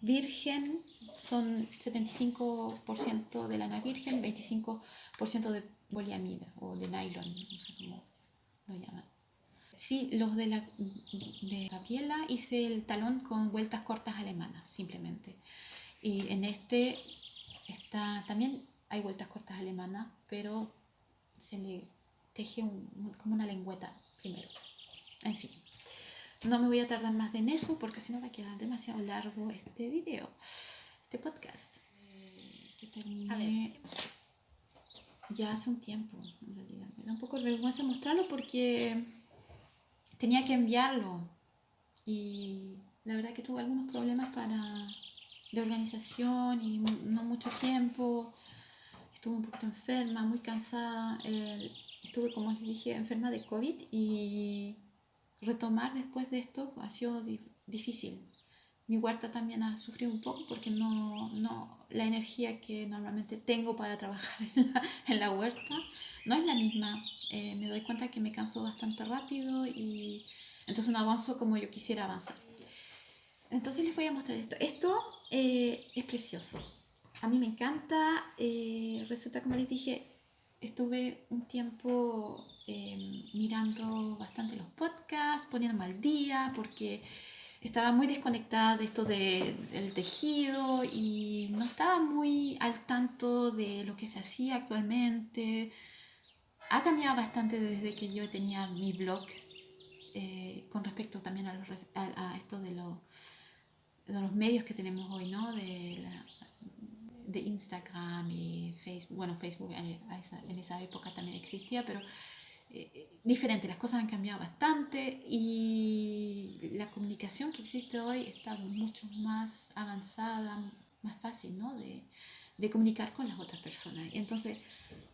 A: virgen, son 75% de lana virgen, 25% de poliamida o de nylon, no sé cómo lo llaman. Sí, los de, la, de Gabriela hice el talón con vueltas cortas alemanas, simplemente. Y en este está, también hay vueltas cortas alemanas, pero se le teje como una lengüeta primero. En fin, no me voy a tardar más en eso porque si no va a quedar demasiado largo este video, este podcast. Eh, que terminé ya hace un tiempo, en realidad. Me da un poco de vergüenza mostrarlo porque tenía que enviarlo y la verdad que tuve algunos problemas para de organización y no mucho tiempo. Estuve un poquito enferma, muy cansada. estuve, como les dije, enferma de COVID y retomar después de esto ha sido difícil. Mi huerta también ha sufrido un poco porque no, no la energía que normalmente tengo para trabajar [LAUGHS] en la, en la huerta no es la misma. Eh, me doy cuenta que me canso bastante rápido y entonces no avanzo como yo quisiera avanzar. Entonces les voy a mostrar esto. Esto eh, es precioso. A mí me encanta. Eh, resulta, como les dije, estuve un tiempo em, mirando bastante los podcasts, poniéndome al día, porque estaba muy desconectada de esto del tejido y no estaba muy al tanto de lo que se hacía actualmente. Ha cambiado bastante desde que yo tenía mi blog eh, con respecto también a, a esto de los de los medios que tenemos hoy, ¿no? De Instagram y Facebook. Bueno, Facebook en esa época también existía, pero eh, diferente. Las cosas han cambiado bastante y la comunicación que existe hoy está mucho más avanzada, más fácil, ¿no? De, de comunicar con las otras personas. Y entonces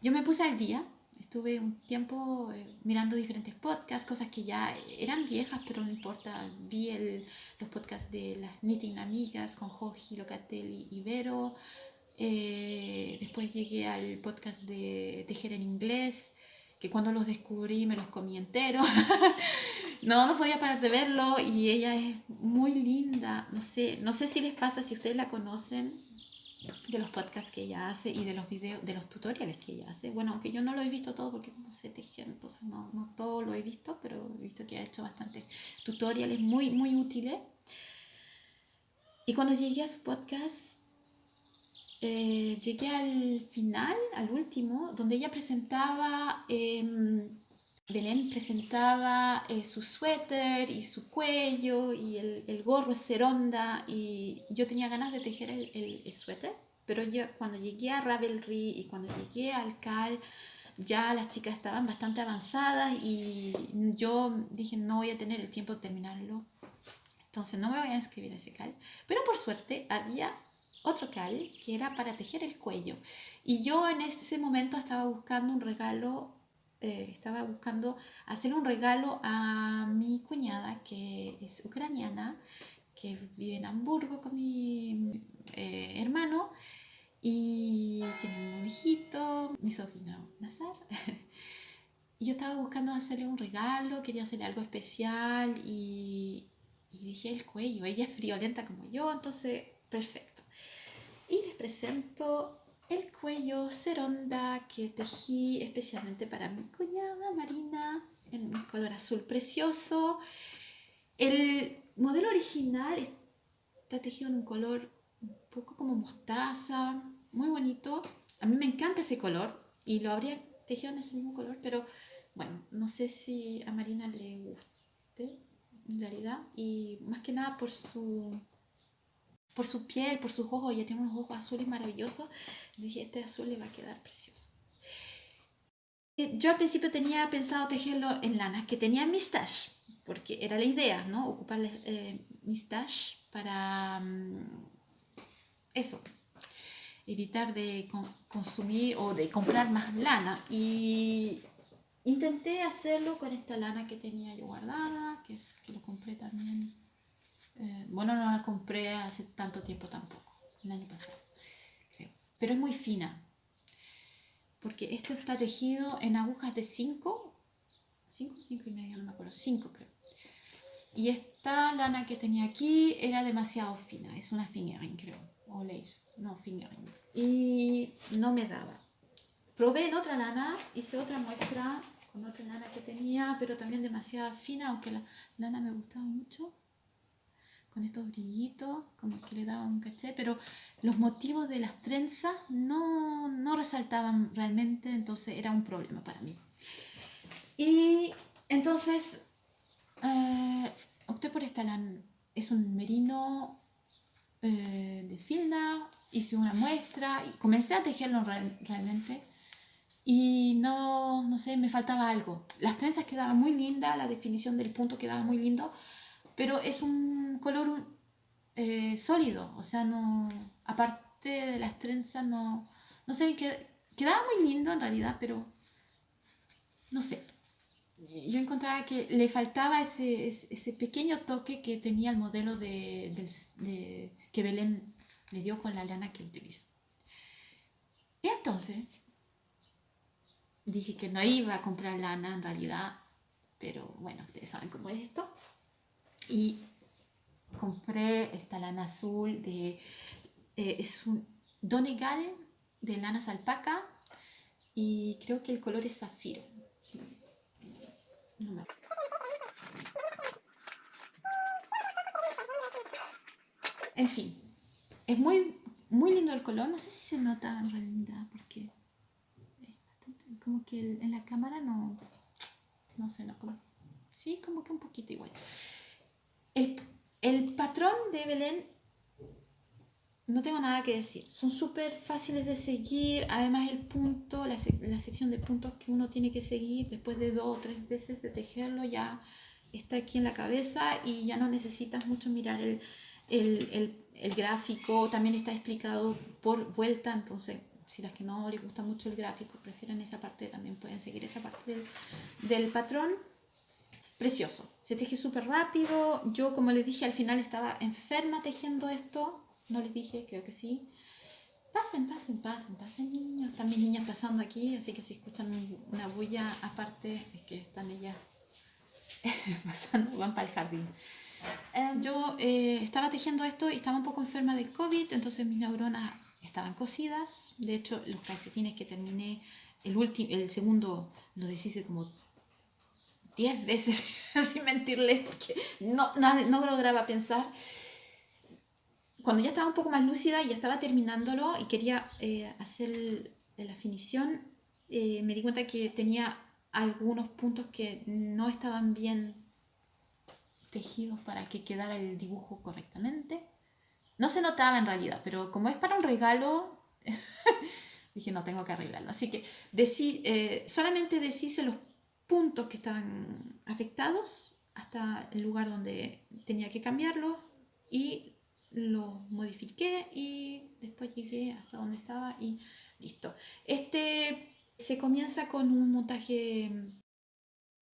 A: yo me puse al día Estuve un tiempo eh, mirando diferentes podcasts, cosas que ya eran viejas, pero no importa. Vi el, los podcasts de las Knitting Amigas con Joji, Locatelli y Vero. Eh, después llegué al podcast de Tejer en Inglés, que cuando los descubrí me los comí entero. [LAUGHS] no, no podía parar de verlo y ella es muy linda. No sé, no sé si les pasa, si ustedes la conocen, de los podcasts que ella hace y de los videos, de los tutoriales que ella hace. Bueno, aunque yo no lo he visto todo porque no sé tejer, entonces no, no todo lo he visto, pero he visto que ha hecho bastantes tutoriales muy, muy útiles. Y cuando llegué a su podcast, eh, llegué al final, al último, donde ella presentaba, eh, Belén presentaba eh, su suéter y su cuello y el, el gorro ceronda y yo tenía ganas de tejer el, el, suéter, pero yo cuando llegué a Ravelry y cuando llegué al CAL, ya las chicas estaban bastante avanzadas y yo dije no voy a tener el tiempo de terminarlo, entonces no me voy a inscribir a ese CAL, pero por suerte había otro cal que era para tejer el cuello y yo en ese momento estaba buscando un regalo eh, estaba buscando hacer un regalo a mi cuñada que es ucraniana, que vive en Hamburgo con mi eh, hermano y tiene un hijito, mi sobrino Nazar. [LAUGHS] y yo estaba buscando hacerle un regalo, quería hacerle algo especial y, y dije el cuello, ella es friolenta como yo, entonces perfecto. Y les presento el cuello ceronda que tejí especialmente para mi cuñada Marina en un color azul precioso. El modelo original está tejido en un color un poco como mostaza, muy bonito. A mí me encanta ese color y lo habría tejido en ese mismo color, pero bueno, no sé si a Marina le guste en realidad y más que nada por su por su piel, por sus ojos, ella tiene unos ojos azules maravillosos. dije, este azul le va a quedar precioso. Yo al principio tenía pensado tejerlo en lana, que tenía mi stash, porque era la idea, ¿no? Ocupar eh, mi stash para mm, eso, evitar de consumir o de comprar más lana. Y intenté hacerlo con esta lana que tenía yo guardada, que, es, que lo compré también eh, bueno, no la compré hace tanto tiempo tampoco, el año pasado, creo. Pero es muy fina, porque esto está tejido en agujas de 5, 5, 5 y media, no me acuerdo, 5 creo. Y esta lana que tenía aquí era demasiado fina, es una fingering creo, o lace, no fingering. Y no me daba. Probé en otra lana, hice otra muestra con otra lana que tenía, pero también demasiado fina, aunque la lana me gustaba mucho con estos brillitos, como que le daban un caché, pero los motivos de las trenzas no, no resaltaban realmente, entonces era un problema para mí. Y entonces eh, opté por esta. Es un merino eh, de filda, hice una muestra y comencé a tejerlo realmente. Y no, no sé, me faltaba algo. Las trenzas quedaban muy lindas, la definición del punto quedaba muy lindo, pero es un color eh, sólido, o sea, no, aparte de las trenzas, no, no sé, quedaba muy lindo en realidad, pero no sé, yo encontraba que le faltaba ese, ese, pequeño toque que tenía el modelo de, que Belén le dio con la lana que utilizó. Y entonces dije que no iba a comprar lana en realidad, pero bueno, ustedes saben cómo es esto. Y compré esta lana azul de... Eh, es un Donegal de lanas alpaca y creo que el color es zafiro en fin, es muy, muy lindo el color. No sé si se nota en realidad porque como que en la cámara no, no sé, no, como, sí, como que un poquito igual. El, el patrón de Belén no tengo nada que decir. Son súper fáciles de seguir. Además, el punto, la, sección de puntos que uno tiene que seguir después de dos o tres veces de tejerlo ya está aquí en la cabeza y ya no necesitas mucho mirar el, el, gráfico. También está explicado por vuelta. Entonces, si las que no les gusta mucho el gráfico prefieren esa parte, también pueden seguir esa parte del, del patrón. Precioso. Se teje súper rápido. Yo, como les dije, al final estaba enferma tejiendo esto no les dije, creo que sí. Pasen, pasen, pasen, pasen niños. Están mis niñas pasando aquí, así que si escuchan una bulla aparte es que están ellas [LAUGHS] pasando, van para el jardín. Em, yo eh, estaba tejiendo esto y estaba un poco enferma del COVID, entonces mis neuronas estaban cosidas. De hecho, los calcetines que terminé, el, último, el segundo lo deshice como 10 veces, [LAUGHS] sin mentirles, porque no, no, no lograba pensar cuando ya estaba un poco más lúcida y ya estaba terminándolo y quería eh, hacer la finición, eh, me di cuenta que tenía algunos puntos que no estaban bien tejidos para que quedara el dibujo correctamente. No se notaba en realidad, pero como es para un regalo, [LAUGHS] dije no, tengo que arreglarlo. Así que eh, solamente los puntos que estaban afectados hasta el lugar donde tenía que cambiarlo y lo modifiqué y después llegué hasta donde estaba y listo. Este se comienza con un montaje,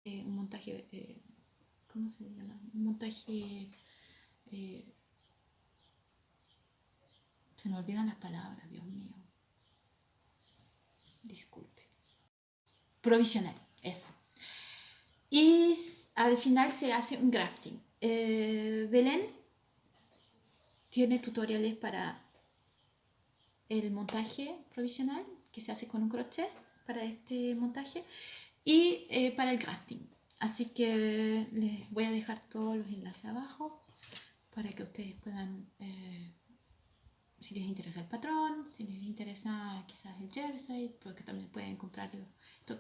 A: eh, un montaje, eh, ¿cómo se llama? Un montaje, eh, se me olvidan las palabras, Dios mío. Disculpe. Provisional, eso. Y al final se hace un grafting. Belén tiene tutoriales para el montaje provisional que se hace con un crochet para este montaje y eh, para el grafting. Así que les voy a dejar todos los enlaces abajo para que ustedes puedan, eh, si les interesa el patrón, si les interesa quizás el jersey, porque también pueden comprarlo.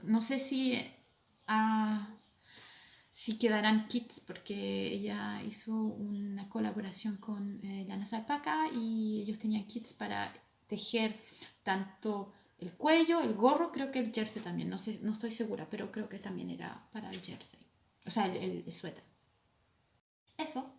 A: No sé si a sí quedarán kits porque ella hizo una colaboración con eh, Lana Alpaca y ellos tenían kits para tejer tanto el cuello, el gorro, creo que el jersey también, no, sé, no estoy segura, pero creo que también era para el jersey, o sea, el, el suéter. Eso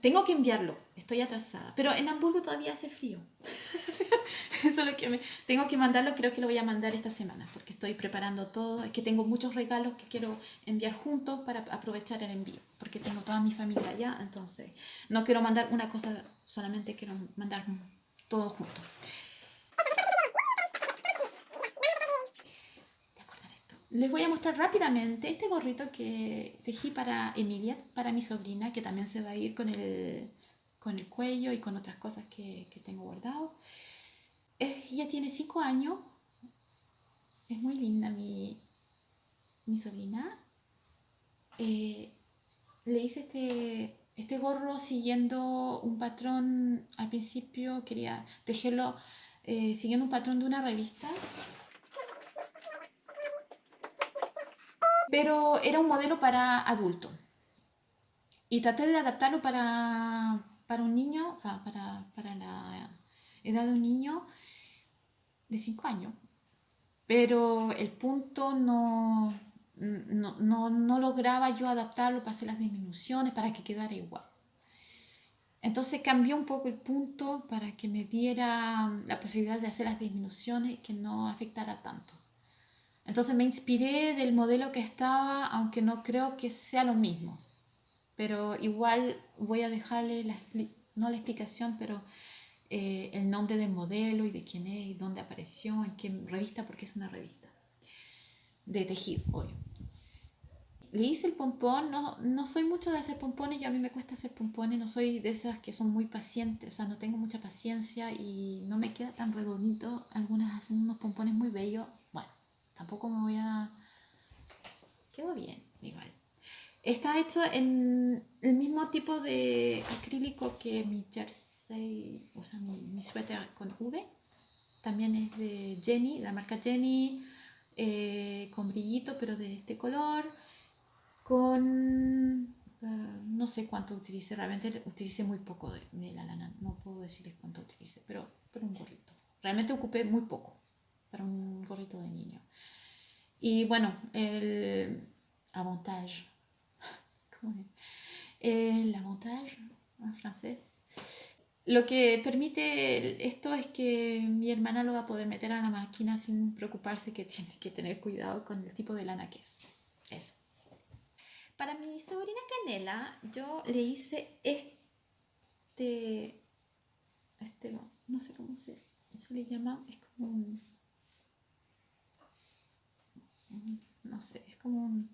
A: tengo que enviarlo, estoy atrasada. Pero en Hamburgo todavía hace frío. [LAUGHS] Eso es lo que me, tengo que mandarlo, creo que lo voy a mandar esta semana, porque estoy preparando todo. Es que tengo muchos regalos que quiero enviar juntos para aprovechar el envío, porque tengo toda mi familia allá, entonces no quiero mandar una cosa, solamente quiero mandar todo junto. Les voy a mostrar rápidamente este gorrito que tejí para Emilia, para mi sobrina, que también se va a ir con el, con el cuello y con otras cosas que, que tengo guardado. ella tiene 5 años, es muy linda mi, mi sobrina. Eh, le hice este, este gorro siguiendo un patrón, al principio quería tejerlo eh, siguiendo un patrón de una revista pero era un modelo para adulto. Y traté de adaptarlo para, para un niño, o sea, para, para la edad de un niño de 5 años. Pero el punto no, no, no, no, lograba yo adaptarlo para hacer las disminuciones, para que quedara igual. Entonces cambió un poco el punto para que me diera la posibilidad de hacer las disminuciones y que no afectara tanto. Entonces me inspiré del modelo que estaba, aunque no creo que sea lo mismo. Pero igual voy a dejarle, la, no la explicación, pero eh, el nombre del modelo y de quién es y dónde apareció, en qué revista, porque es una revista de tejido, hoy. Le hice el pompón, no, no soy mucho de hacer pompones, yo a mí me cuesta hacer pompones, no soy de esas que son muy pacientes, o sea, no tengo mucha paciencia y no me queda tan redondito. Algunas hacen unos pompones muy bellos, tampoco me voy a... Quedó bien, igual. Está hecho en el mismo tipo de acrílico que mi jersey, o sea, mi, suéter con V. También es de Jenny, la marca Jenny, eh, con brillito, pero de este color. Con... Eh, no sé cuánto utilicé, realmente utilicé muy poco de, la lana, no puedo decirles cuánto utilicé, pero, pero un gorrito. Realmente ocupé muy poco para un gorrito de niño. Y bueno, el avantage, [LAUGHS] el avantage en francés. Lo que permite esto es que mi hermana lo va a poder meter a la máquina sin preocuparse que tiene que tener cuidado con el tipo de lana que es. Eso. Para mi sobrina Canela, yo le hice este, este, no sé cómo se, se le llama, es como un, no sé, es como un,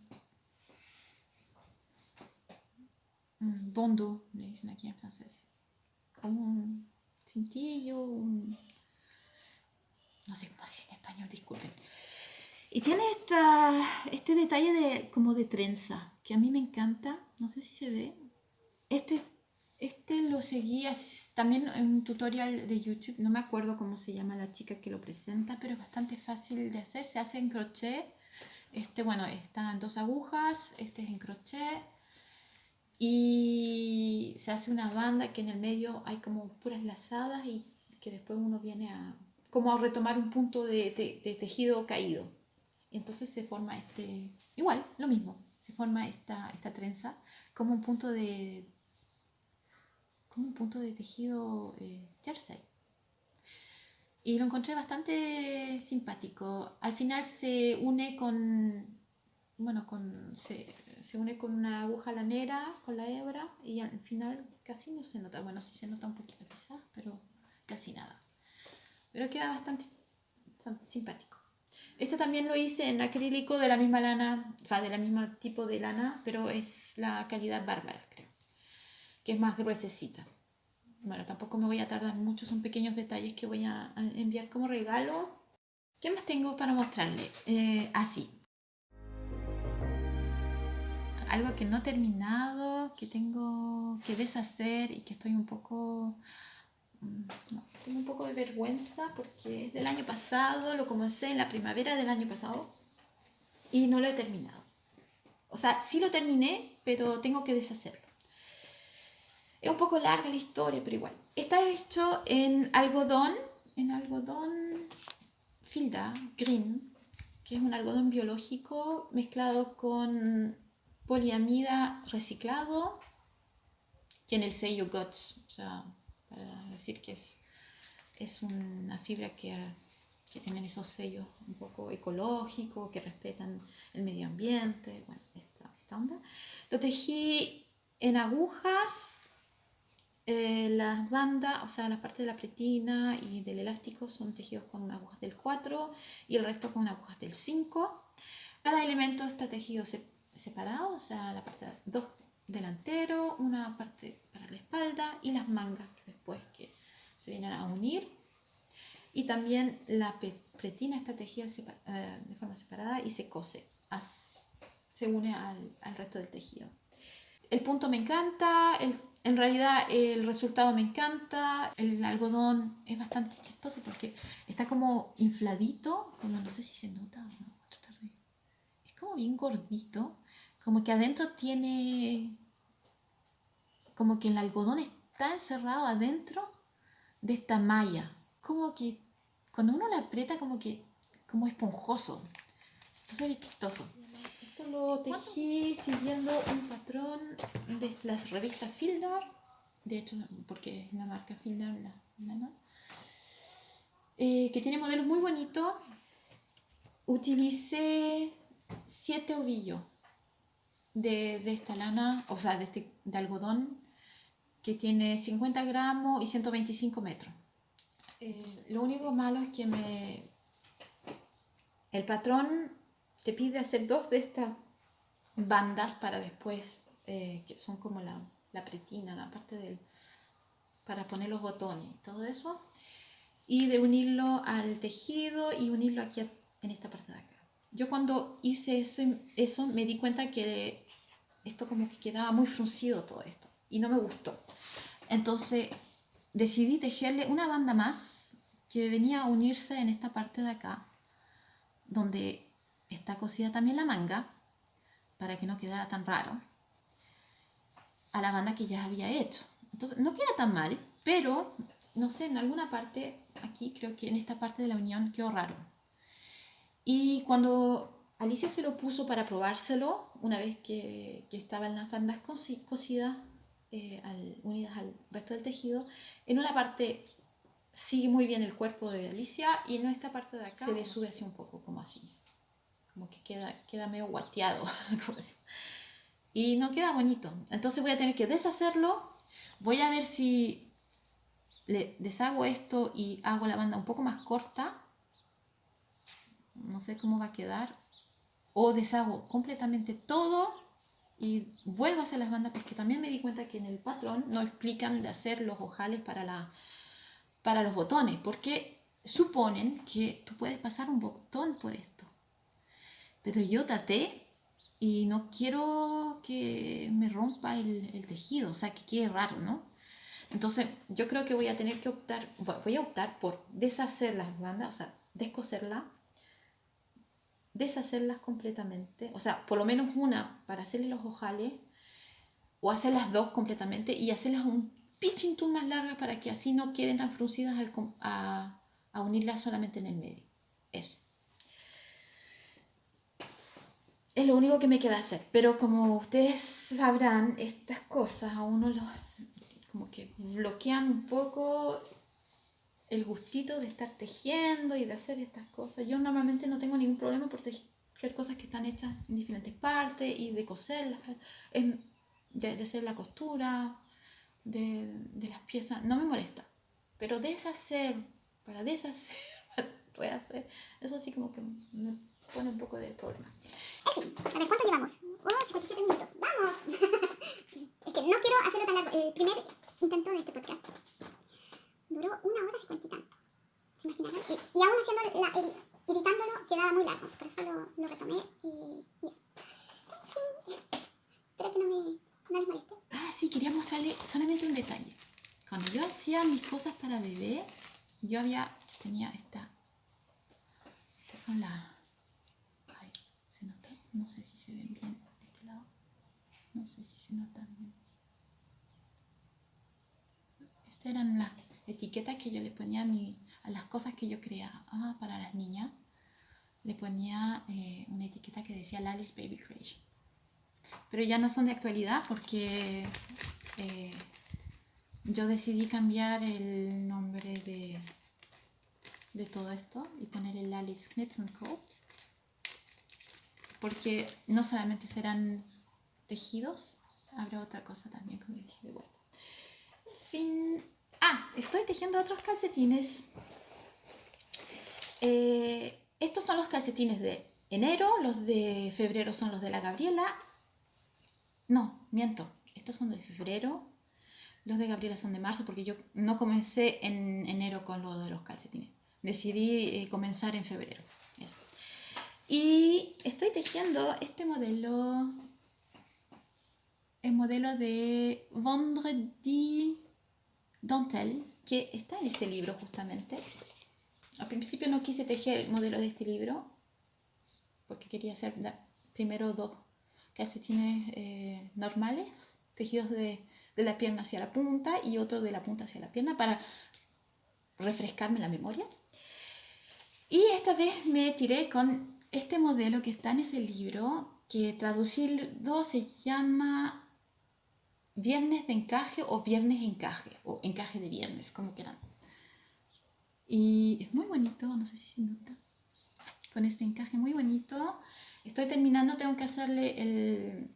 A: un bondo, le dicen aquí en francés, como un cintillo, no sé cómo se dice en español, disculpen. Y tiene esta, este detalle de, como de trenza, que a mí me encanta, no sé si se ve. Este, este lo seguí también en un tutorial de YouTube, no me acuerdo cómo se llama la chica que lo presenta, pero es bastante fácil de hacer, se hace en crochet. Este, bueno, están dos agujas, este es en crochet. Y se hace una banda que en el medio hay como puras lazadas y que después uno viene a como retomar un punto de, de tejido caído. Entonces se forma este, igual, lo mismo, se forma esta, esta trenza como un punto de, como un punto de tejido eh, jersey. Y lo encontré bastante simpático. Al final se une con, bueno, con, se, se une con una aguja lanera, con la hebra, y al final casi no se nota. Bueno, sí se nota un poquito quizás, pero casi nada. Pero queda bastante simpático. Esto también lo hice en acrílico de la misma lana, o sea, del mismo tipo de lana, pero es la calidad bárbara, creo, que es más gruesecita. Bueno, tampoco me voy a tardar mucho, son pequeños detalles que voy a enviar como regalo. ¿Qué más tengo para mostrarle? Eh, así. Algo que no he terminado, que tengo que deshacer y que estoy un poco Mm, no, tengo un poco de vergüenza porque es del año pasado, lo comencé en la primavera del año pasado y no lo he terminado. O sea, sí lo terminé, pero tengo que deshacerlo. Es un poco larga la historia, pero igual. Está hecho en algodón, en algodón filda, green, que es un algodón biológico mezclado con poliamida reciclado. Tiene el sello GOTS, o sea, para decir que es, es una fibra que, que tienen esos sellos un poco ecológicos, que respetan el medio ambiente, bueno, esta, esta onda. Lo tejí en agujas, eh, las bandas, o sea, la parte de la pretina y del elástico son tejidos con agujas del 4 y el resto con agujas del 5. Cada elemento está tejido separado, o sea, la parte dos delantero, una parte para la espalda y las mangas después que se vienen a unir. Y también la pretina está tejida eh, de forma separada y se cose, se une al, al, resto del tejido. El punto me encanta, el, en realidad el resultado me encanta, el algodón es bastante chistoso porque está como infladito, como no sé si se nota o no, es como bien gordito, como que adentro tiene, como que el algodón está encerrado adentro de esta malla, como que cuando uno la aprieta como que, como esponjoso, entonces es chistoso. Esto lo tejí siguiendo un patrón de las revistas Fieldar, de hecho, porque es la marca Fieldar, la, la, ¿no? Eh, que tiene modelos muy bonitos. Utilicé siete ovillos de, de, esta lana, o sea, de, este, de algodón, que tiene 50 gramos y 125 metros. Eh, lo único malo es que me... El patrón te pide hacer dos de estas bandas para después, eh, que son como la, la pretina, la parte del... para poner los botones y todo eso y de unirlo al tejido y unirlo aquí en esta parte de acá. Yo cuando hice eso, eso me di cuenta que esto como que quedaba muy fruncido todo esto y no me gustó. Entonces decidí tejerle una banda más que venía a unirse en esta parte de acá donde está cosida también la manga para que no quedara tan raro a la banda que ya había hecho. Entonces no queda tan mal, pero no sé, en alguna parte aquí creo que en esta parte de la unión quedó raro. Y cuando Alicia se lo puso para probárselo, una vez que, que estaban las bandas cosidas, eh, al, unidas al resto del tejido, en una parte sigue muy bien el cuerpo de Alicia y en esta parte de acá se le sube así un poco, como así. Como que queda, queda medio guateado. [LAUGHS] y no queda bonito. Entonces voy a tener que deshacerlo. Voy a ver si le deshago esto y hago la banda un poco más corta, no sé cómo va a quedar, o deshago completamente todo y vuelvo a hacer las bandas porque también me di cuenta que en el patrón no explican de hacer los ojales para, la, para los botones, porque suponen que tú puedes pasar un botón por esto. Pero yo traté y no quiero que me rompa el, tejido, o sea, que quede raro, ¿no? Entonces, yo creo que voy a tener que optar, voy a optar por deshacer las bandas, o sea, descoserla, deshacerlas completamente, o sea, por lo menos una para hacerle los ojales, o hacer las dos completamente y hacerlas un pitching tool más larga para que así no queden tan fruncidas al, a, a unirlas solamente en el medio. Eso. Es lo único que me queda hacer, pero como ustedes sabrán, estas cosas a uno los como que bloquean un poco el gustito de estar tejiendo y de hacer estas cosas. Yo normalmente no tengo ningún problema por tejer cosas que están hechas en diferentes partes y de coserlas, de, hacer la costura de, de, las piezas, no me molesta. Pero deshacer, para deshacer, [LAUGHS] para hacer, eso así como que pone un poco de problema.
B: En fin, a ver, ¿cuánto llevamos? Oh, 57 minutos. ¡Vamos! [LAUGHS] es que no quiero hacerlo tan largo. El primer intento de este podcast duró una hora cincuenta y tanto. ¿Se imaginarán? Y, y aún haciendo la, ed, editándolo quedaba muy largo. Por eso lo, lo retomé y, y, eso. [LAUGHS] Espero que no me no les moleste.
A: Ah, sí, quería mostrarle solamente un detalle. Cuando yo hacía mis cosas para bebé, yo había, tenía esta, estas son las. No sé si se ven bien este lado. No sé si se nota bien. Estas eran las etiquetas que yo le ponía a, mi, a las cosas que yo creaba ah, para las niñas. Le ponía eh, una etiqueta que decía Lali's Baby Creation. Pero ya no son de actualidad porque eh, yo decidí cambiar el nombre de, de todo esto y poner el Lali's Knits Co. Porque no solamente serán tejidos, habrá otra cosa también como dije de vuelta. Fin. Ah, estoy tejiendo otros calcetines. Eh, estos son los calcetines de enero, los de febrero son los de la Gabriela. No, miento, estos son de febrero, los de Gabriela son de marzo porque yo no comencé en enero con lo de los calcetines. Decidí eh, comenzar en febrero. Eso. Y estoy tejiendo este modelo, el modelo de Vendredi Dentelle, que está en este libro justamente. Al principio no quise tejer el modelo de este libro, porque quería hacer primero dos calcetines eh, normales, tejidos de, de la pierna hacia la punta y otro de la punta hacia la pierna para refrescarme la memoria. Y esta vez me tiré con este modelo que está en ese libro, que traducido se llama Viernes de encaje o Viernes encaje, o encaje de viernes, como quieran. Y es muy bonito, no sé si se nota, con este encaje muy bonito. Estoy terminando, tengo que hacerle el...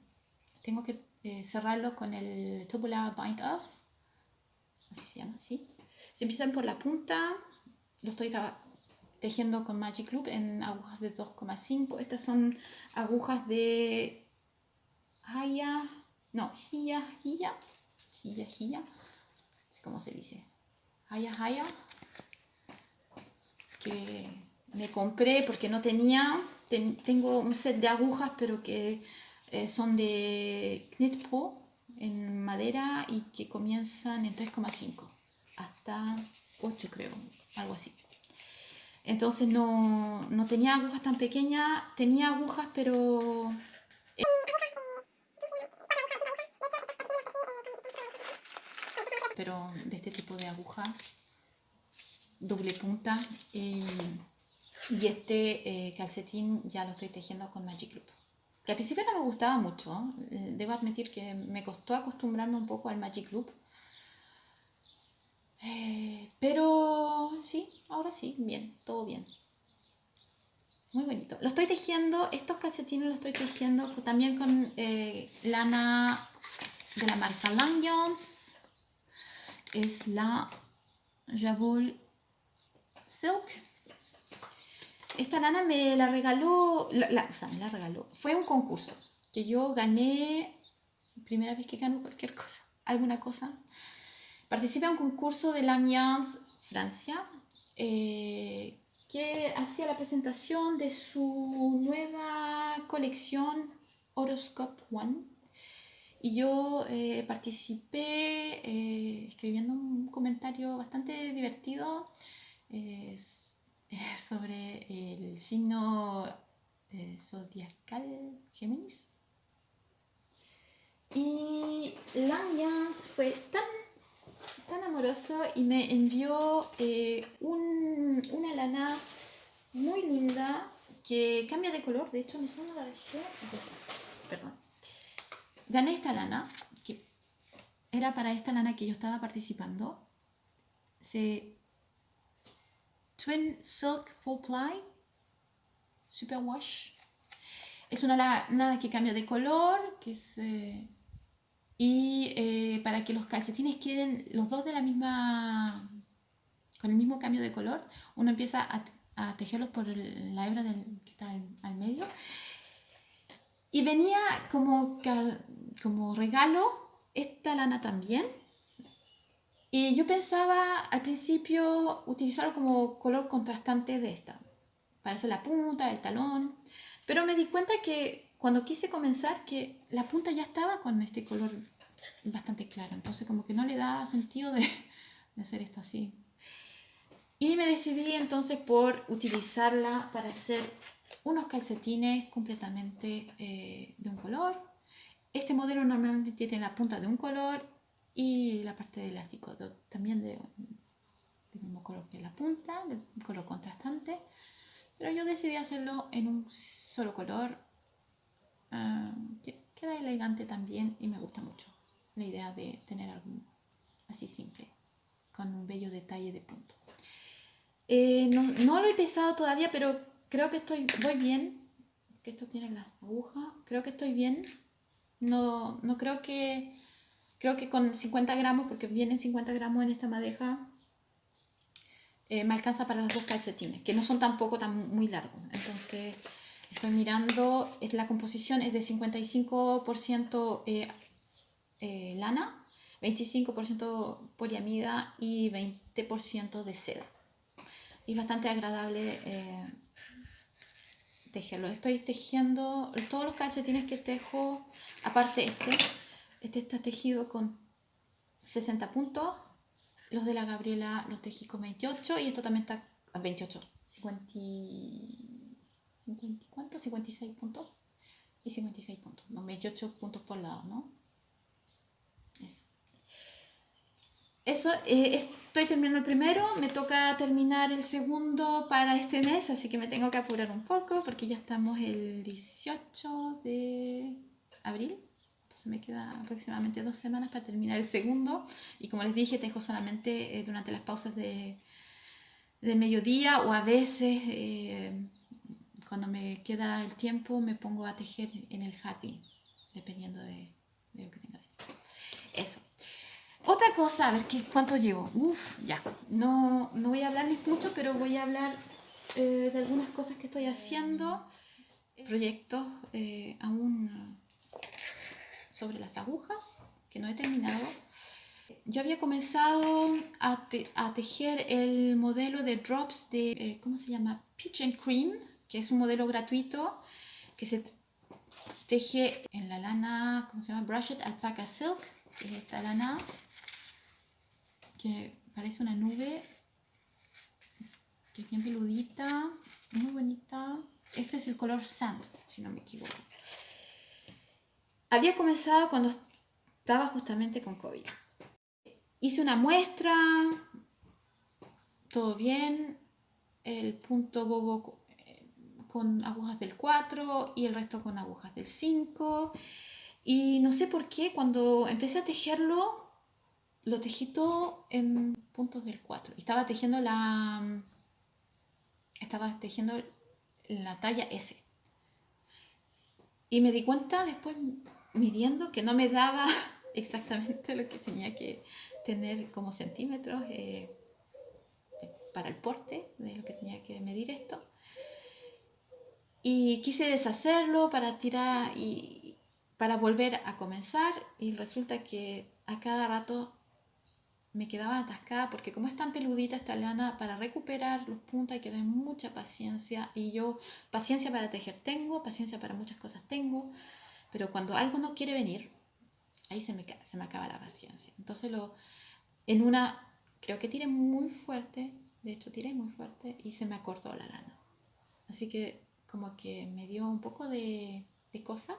A: Tengo que eh, cerrarlo con el Tubular Bind Off. Así se llama, ¿sí? Se empiezan por la punta. Lo estoy tejiendo con Magic Loop en agujas de 2,5. Estas son agujas de Haya, no, Hia, Hia, Hia, Hia, así como se dice, Haya, Haya, que me compré porque no tenía, tengo un set de agujas pero que eh, son de Knit Pro en madera y que comienzan en 3,5 hasta 8 creo, algo así. Entonces no, no tenía agujas tan pequeñas, tenía agujas pero... pero de este tipo de aguja doble punta y, y este eh, calcetín ya lo estoy tejiendo con Magic Loop que al principio no me gustaba mucho eh, debo admitir que me costó acostumbrarme un poco al Magic Loop pero sí, ahora sí, bien, todo bien. Muy bonito. Lo estoy tejiendo, estos calcetines los estoy tejiendo también con eh, lana de la marca Lang Jones. Es la Jabul Silk. Esta lana me la regaló, la, o sea, me la regaló. Fue un concurso que yo gané, primera vez que gano cualquier cosa, alguna cosa. Participé en un concurso de l'Alliance Francia eh, que hacía la presentación de su nueva colección Horoscope One. Y yo eh, participé eh, escribiendo un comentario bastante divertido [LAUGHS] sobre el signo zodiacal Géminis. Y l'Alliance fue tan tan amoroso y me envió eh, un, una lana muy linda que cambia de color. De hecho, no solo la dejé. Perdón. Gané esta lana, que era para esta lana que yo estaba participando. Se Twin Silk Full Ply Super Wash. Es una lana que cambia de color, que se y eh, para que los calcetines queden los dos de la misma, con el mismo cambio de color, uno empieza a, tejerlos por la hebra que está al, medio. Y venía como, como regalo esta lana también. Y yo pensaba al principio utilizarlo como color contrastante de esta, para hacer la punta, el talón. Pero me di cuenta que cuando quise comenzar que la punta ya estaba con este color bastante claro. Entonces como que no le da sentido de, hacer esto así. Y me decidí entonces por utilizarla para hacer unos calcetines completamente eh, de un color. Este modelo normalmente tiene la punta de un color y la parte del elástico también de, mismo color que la punta, de un color contrastante. Pero yo decidí hacerlo en un solo color. Que queda elegante también y me gusta mucho la idea de tener algo así simple, con un bello detalle de punto. Eh, no, no, lo he pesado todavía, pero creo que estoy, voy bien. Que esto tiene la aguja, creo que estoy bien. No, no creo que, creo que con 50 gramos, porque vienen 50 gramos en esta madeja, eh, me alcanza para los dos calcetines, que no son tampoco tan muy largos. Entonces, estoy mirando, la composición es de 55% eh, eh, lana, 25% poliamida y 20% de seda. Y bastante agradable eh, tejerlo. Estoy tejiendo todos los calcetines que tejo, aparte este, este está tejido con 60 puntos. Los de la Gabriela los tejí con 28 y esto también está a 28, 50, 50 ¿cuánto? 56 puntos. y 56 puntos, no, 28 puntos por lado, ¿no? Eso. Eh, estoy terminando el primero, me toca terminar el segundo para este mes, así que me tengo que apurar un poco porque ya estamos el 18 de abril. Entonces me queda aproximadamente dos semanas para terminar el segundo. Y como les dije, tejo solamente eh, durante las pausas de, de mediodía o a veces eh, cuando me queda el tiempo me pongo a tejer en el happy, dependiendo de, de lo que tenga. Eso. Otra cosa, a ver ¿qué, cuánto llevo. Uf, ya. No, no voy a hablarles mucho, pero voy a hablar eh, de algunas cosas que estoy haciendo. Proyectos eh, aún sobre las agujas, que no he terminado. Yo había comenzado a, te, a tejer el modelo de drops de, eh, ¿cómo se llama? Peach and Cream, que es un modelo gratuito que se teje en la lana, ¿cómo se llama? Brushed Alpaca Silk, es esta lana que parece una nube, que es bien peludita, muy bonita. Este es el color sand, si no me equivoco. Había comenzado cuando estaba justamente con COVID. Hice una muestra, todo bien, el punto bobo con agujas del 4 y el resto con agujas del 5. Y no sé por qué, cuando empecé a tejerlo, lo tejí todo en puntos del 4. Estaba tejiendo la. Estaba tejiendo la talla S. Y me di cuenta después, midiendo, que no me daba [LAUGHS] exactamente lo que tenía que tener como centímetros eh, para el porte de lo que tenía que medir esto. Y quise deshacerlo para tirar y para volver a comenzar. Y resulta que a cada rato me quedaba atascada porque como es tan peludita esta lana, para recuperar los puntos hay que tener mucha paciencia y yo paciencia para tejer tengo, paciencia para muchas cosas tengo, pero cuando algo no quiere venir, ahí se me, se me acaba la paciencia. Entonces lo, en una, creo que tiré muy fuerte, de hecho tiré muy fuerte y se me acortó la lana. Así que como que me dio un poco de, de cosa.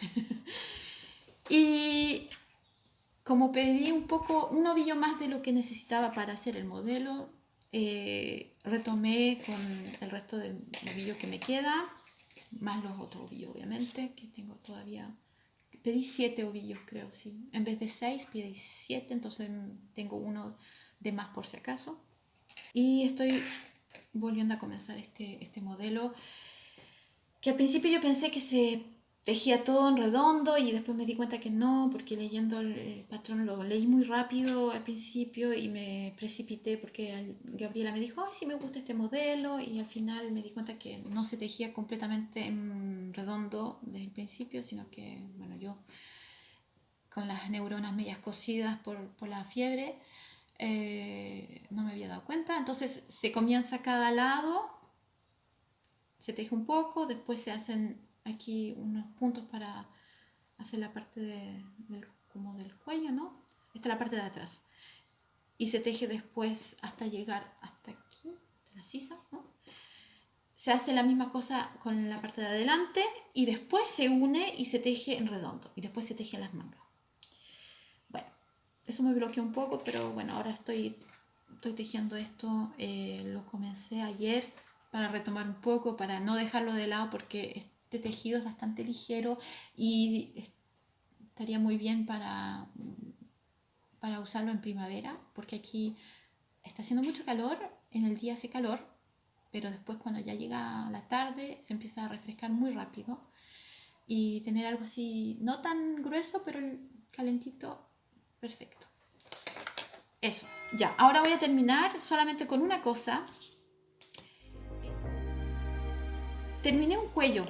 A: [LAUGHS] y como pedí un poco, un ovillo más de lo que necesitaba para hacer el modelo, eh, retomé con el resto del ovillo que me queda, más los otros ovillos obviamente, que tengo todavía. Pedí siete ovillos creo, sí. En vez de seis pedí siete, entonces tengo uno de más por si acaso. Y estoy volviendo a comenzar este, este modelo, que al principio yo pensé que se tejía todo en redondo y después me di cuenta que no, porque leyendo el patrón lo leí muy rápido al principio y me precipité porque Gabriela me dijo, ay, sí me gusta este modelo y al final me di cuenta que no se tejía completamente en redondo desde el principio, sino que, bueno, yo con las neuronas medias cocidas por, por la fiebre, eh, no me había dado cuenta. Entonces se comienza cada lado, se teje un poco, después se hacen aquí unos puntos para hacer la parte de, del, como del cuello, ¿no? Esta es la parte de atrás. Y se teje después hasta llegar hasta aquí, la sisa, ¿no? Se hace la misma cosa con la parte de adelante y después se une y se teje en redondo y después se teje las mangas. Bueno, eso me bloqueó un poco, pero bueno, ahora estoy, estoy tejiendo esto. Eh, lo comencé ayer para retomar un poco, para no dejarlo de lado porque este tejido es bastante ligero y estaría muy bien para, para usarlo en primavera, porque aquí está haciendo mucho calor, en el día hace calor, pero después cuando ya llega la tarde se empieza a refrescar muy rápido y tener algo así, no tan grueso, pero calentito, perfecto. Eso, ya, ahora voy a terminar solamente con una cosa. Terminé un cuello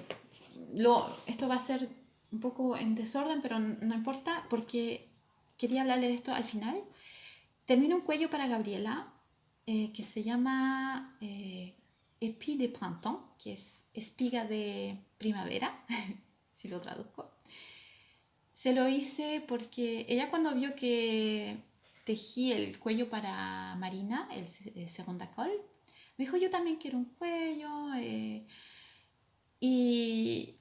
A: esto va a ser un poco en desorden, pero no importa porque quería hablarle de esto al final. Termino un cuello para Gabriela eh, que se llama eh, Épi de Printemps, que es espiga de primavera, [LAUGHS] si lo traduzco. Se lo hice porque ella cuando vio que tejí el cuello para Marina, el, el segunda col, me dijo, yo también quiero un cuello. Eh, y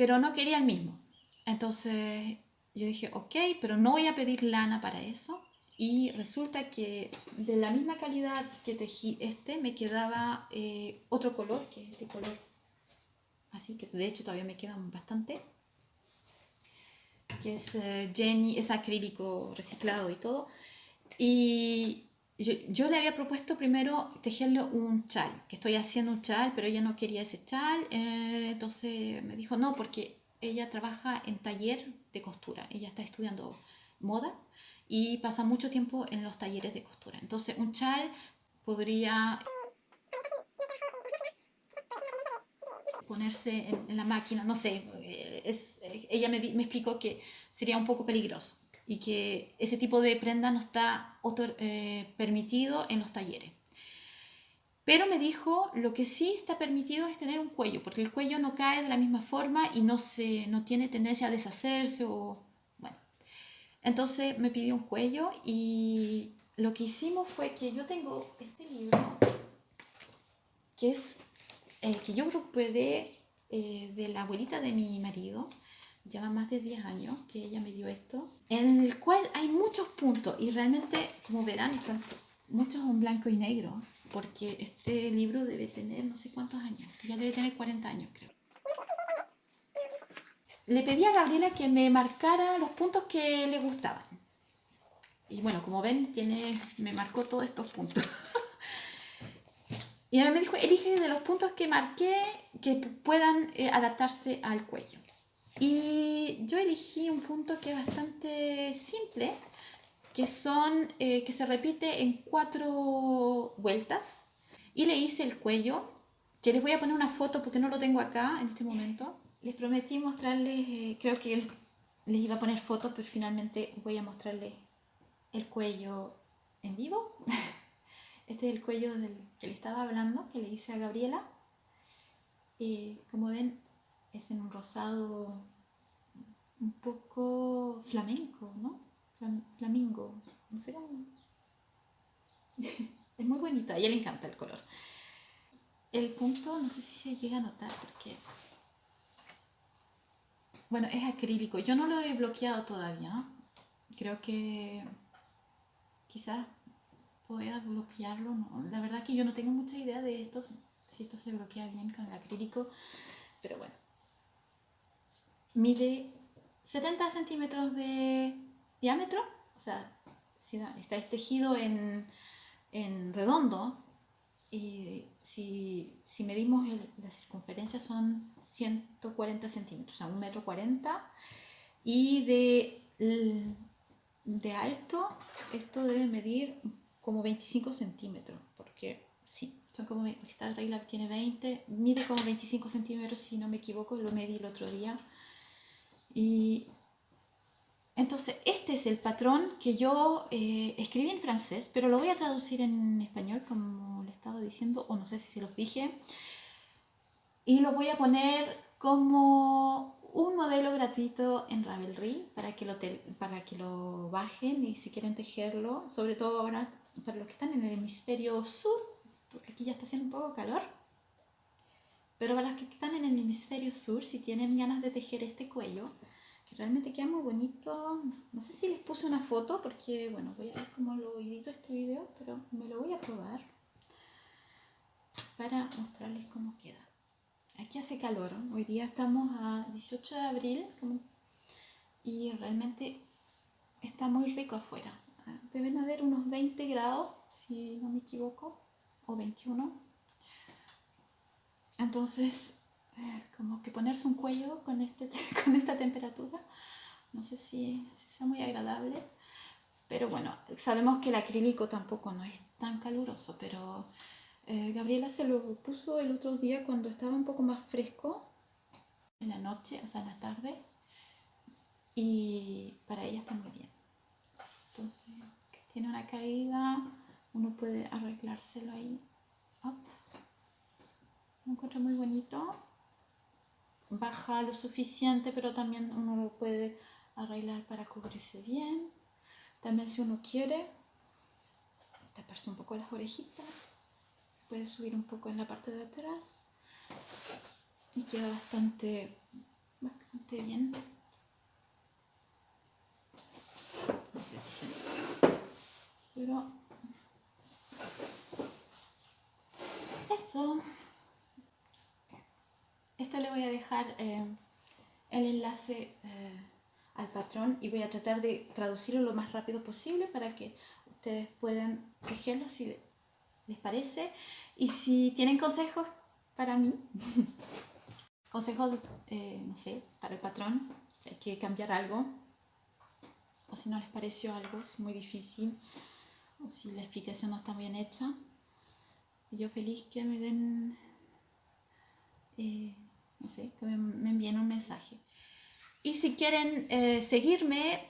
A: pero no quería el mismo. Entonces yo dije, ok, pero no voy a pedir lana para eso. Y resulta que de la misma calidad que tejí este, me quedaba eh, otro color, que es este color. Así que de hecho todavía me quedan bastante. Que es eh, Jenny, es acrílico reciclado y todo. Y yo, yo, le había propuesto primero tejerle un chal, que estoy haciendo un chal, pero ella no quería ese chal. Eh, entonces me dijo, no, porque ella trabaja en taller de costura. Ella está estudiando moda y pasa mucho tiempo en los talleres de costura. Entonces, un chal podría ponerse en, la máquina, no sé, es, ella me, me, explicó que sería un poco peligroso y que ese tipo de prenda no está eh, permitido en los talleres. Pero me dijo, lo que sí está permitido es tener un cuello, porque el cuello no cae de la misma forma y no, se, no tiene tendencia a deshacerse o... Bueno, entonces me pidió un cuello y lo que hicimos fue que yo tengo este libro, que es, eh, que yo recuperé eh, de la abuelita de mi marido, lleva más de 10 años que ella me dio esto, en el cual hay muchos puntos y realmente, como verán, muchos en blanco y negro porque este libro debe tener no sé cuántos años, ya debe tener 40 años creo. Le pedí a Gabriela que me marcara los puntos que le gustaban. Y bueno, como ven, tiene, me marcó todos estos puntos. [LAUGHS] y me dijo, elige de los puntos que marqué que puedan eh, adaptarse al cuello. Y yo elegí un punto que es bastante simple, que son eh, que se repite en cuatro vueltas. Y le hice el cuello que les voy a poner una foto porque no lo tengo acá en este momento. Les prometí mostrarles eh, creo que les iba a poner fotos pero finalmente voy a mostrarles el cuello en vivo. [LAUGHS] Este es el cuello del que le estaba hablando que le hice a Gabriela. Eh, como ven es en un rosado un poco flamenco ¿no? flamingo, no sé cómo. [LAUGHS] es muy bonito, a ella le encanta el color. El punto, no sé si se llega a notar porque... Bueno, es acrílico. Yo no lo he bloqueado todavía. Creo que quizás pueda bloquearlo. La verdad que yo no tengo mucha idea de esto, si esto se bloquea bien con el acrílico. Pero bueno. Mide 70 centímetros de diámetro, o sea, si está tejido en, en redondo, y si, si medimos la circunferencia son 140 centímetros, o sea, un metro 40, y de, de alto esto debe medir como 25 centímetros, porque sí, son como, esta regla tiene 20, mide como 25 centímetros si no me equivoco, lo medí el otro día, y entonces, este es el patrón que yo eh, escribí en francés, pero lo voy a traducir en español, como le estaba diciendo, o no sé si se los dije. Y lo voy a poner como un modelo gratuito en Ravelry para que, lo para que lo bajen y si quieren tejerlo, sobre todo ahora para los que están en el hemisferio sur, porque aquí ya está haciendo un poco calor. Pero para los que están en el hemisferio sur, si tienen ganas de tejer este cuello, realmente queda muy bonito. No sé si les puse una foto porque, bueno, voy a ver cómo lo edito este video, pero me lo voy a probar para mostrarles cómo queda. Aquí hace calor, hoy día estamos a 18 de abril y realmente está muy rico afuera. Deben haber unos 20 grados, si no me equivoco, o 21. Entonces como que ponerse un cuello con, este, [LAUGHS] con esta temperatura, no sé si, sea muy agradable, pero bueno, sabemos que el acrílico tampoco no es tan caluroso, pero eh, Gabriela se lo puso el otro día cuando estaba un poco más fresco, en la noche, o sea, en la tarde, y para ella está muy bien. Entonces, tiene una caída, uno puede arreglárselo ahí. Up. Lo encuentro muy bonito baja lo suficiente, pero también uno lo puede arreglar para cubrirse bien. También si uno quiere taparse un poco las orejitas, se puede subir un poco en la parte de atrás y queda bastante bastante bien. No sé si se nota. Pero eso. Voy a dejar eh, el enlace eh, al patrón y voy a tratar de traducirlo lo más rápido posible para que ustedes puedan tejerlo si les parece. Y si tienen consejos para mí, [LAUGHS] consejos, eh, no sé, para el patrón, si hay que cambiar algo, o si no les pareció algo, es muy difícil, o si la explicación no está bien hecha, yo feliz que me den, sé, que me, envíen un mensaje. Y si quieren eh, seguirme,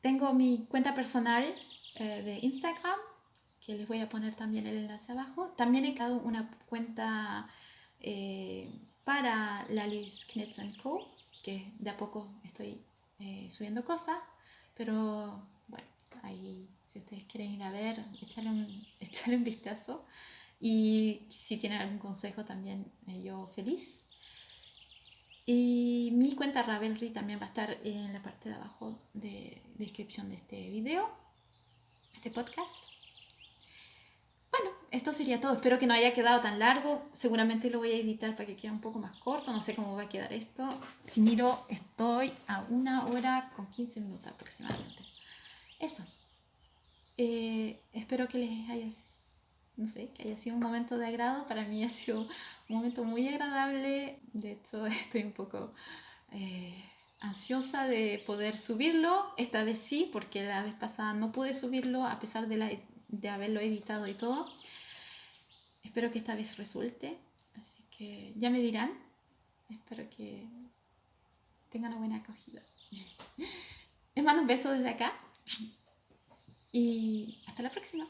A: tengo mi cuenta personal de Instagram, que les voy a poner también el enlace abajo. También he creado una cuenta eh, para Lalis Knits Co, que de a poco estoy eh, subiendo cosas, pero bueno, ahí si ustedes quieren ir a ver, echarle [LAUGHS] echarle un vistazo. Y si tienen algún consejo también, eh, yo feliz. Y mi cuenta Ravelry también va a estar en la parte de abajo de descripción de este video, este podcast esto sería todo. Espero que no haya quedado tan largo. Seguramente lo voy a editar para que quede un poco más corto. No sé cómo va a quedar esto. Si miro, estoy a una hora con 15 minutos aproximadamente. Eso. Eh, espero que les haya, no sé, que haya sido un momento de agrado. Para mí ha sido un momento muy agradable. De hecho, [LAUGHS] estoy un poco eh, ansiosa de poder subirlo. Esta vez sí, porque la vez pasada no pude subirlo a pesar de, la, de haberlo editado y todo. Espero que esta vez resulte. Así que ya me dirán. Espero que tengan una buena acogida. [LAUGHS] Les mando un beso desde acá. Y hasta la próxima.